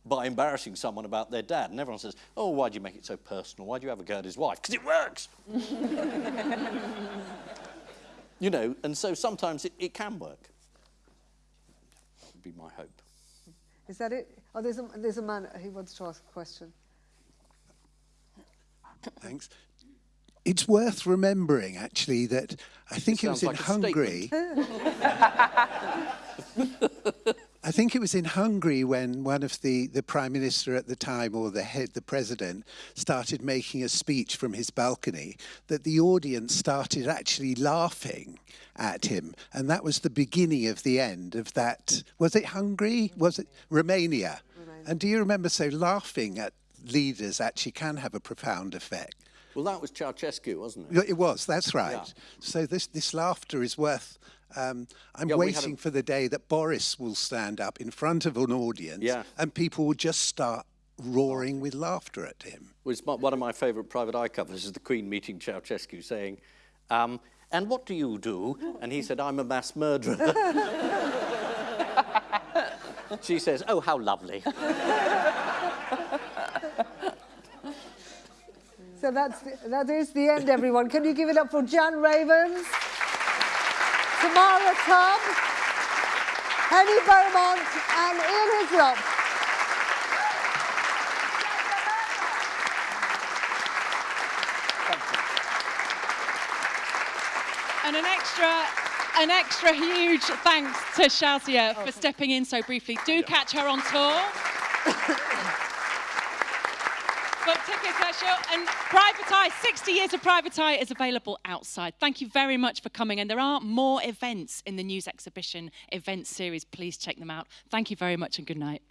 by embarrassing someone about their dad. And everyone says, oh, why do you make it so personal? Why do you have a go at his wife? Because it works. you know, and so sometimes it, it can work. That would be my hope. Is that it? Oh, there's a, there's a man who wants to ask a question. Thanks. It's worth remembering, actually, that I think it was in like Hungary. I think it was in Hungary when one of the, the prime minister at the time, or the head, the president, started making a speech from his balcony, that the audience started actually laughing at him, and that was the beginning of the end of that. Was it Hungary? Was it Romania? And do you remember? So laughing at leaders actually can have a profound effect. Well, that was Ceausescu, wasn't it? It was, that's right. Yeah. So this, this laughter is worth. Um, I'm Yeah, waiting a- for the day that Boris will stand up in front of an audience Yeah. and people will just start roaring with laughter at him. Well, it's my, one of my favourite private eye covers is the Queen meeting Ceausescu saying, um, and what do you do? And he said, I'm a mass murderer. she says, oh, how lovely. So that's the, that is the end, everyone. Can you give it up for Jan Ravens, Tamara Tabbara, Henny Beaumont, and Ian Hislop? And an extra, an extra huge thanks to Shazia for oh, stepping in so briefly. Do catch her on tour. Book tickets, that's your, and Private Eye, 60 years of Private Eye is available outside. Thank you very much for coming. And there are more events in the news exhibition event series. Please check them out. Thank you very much and good night.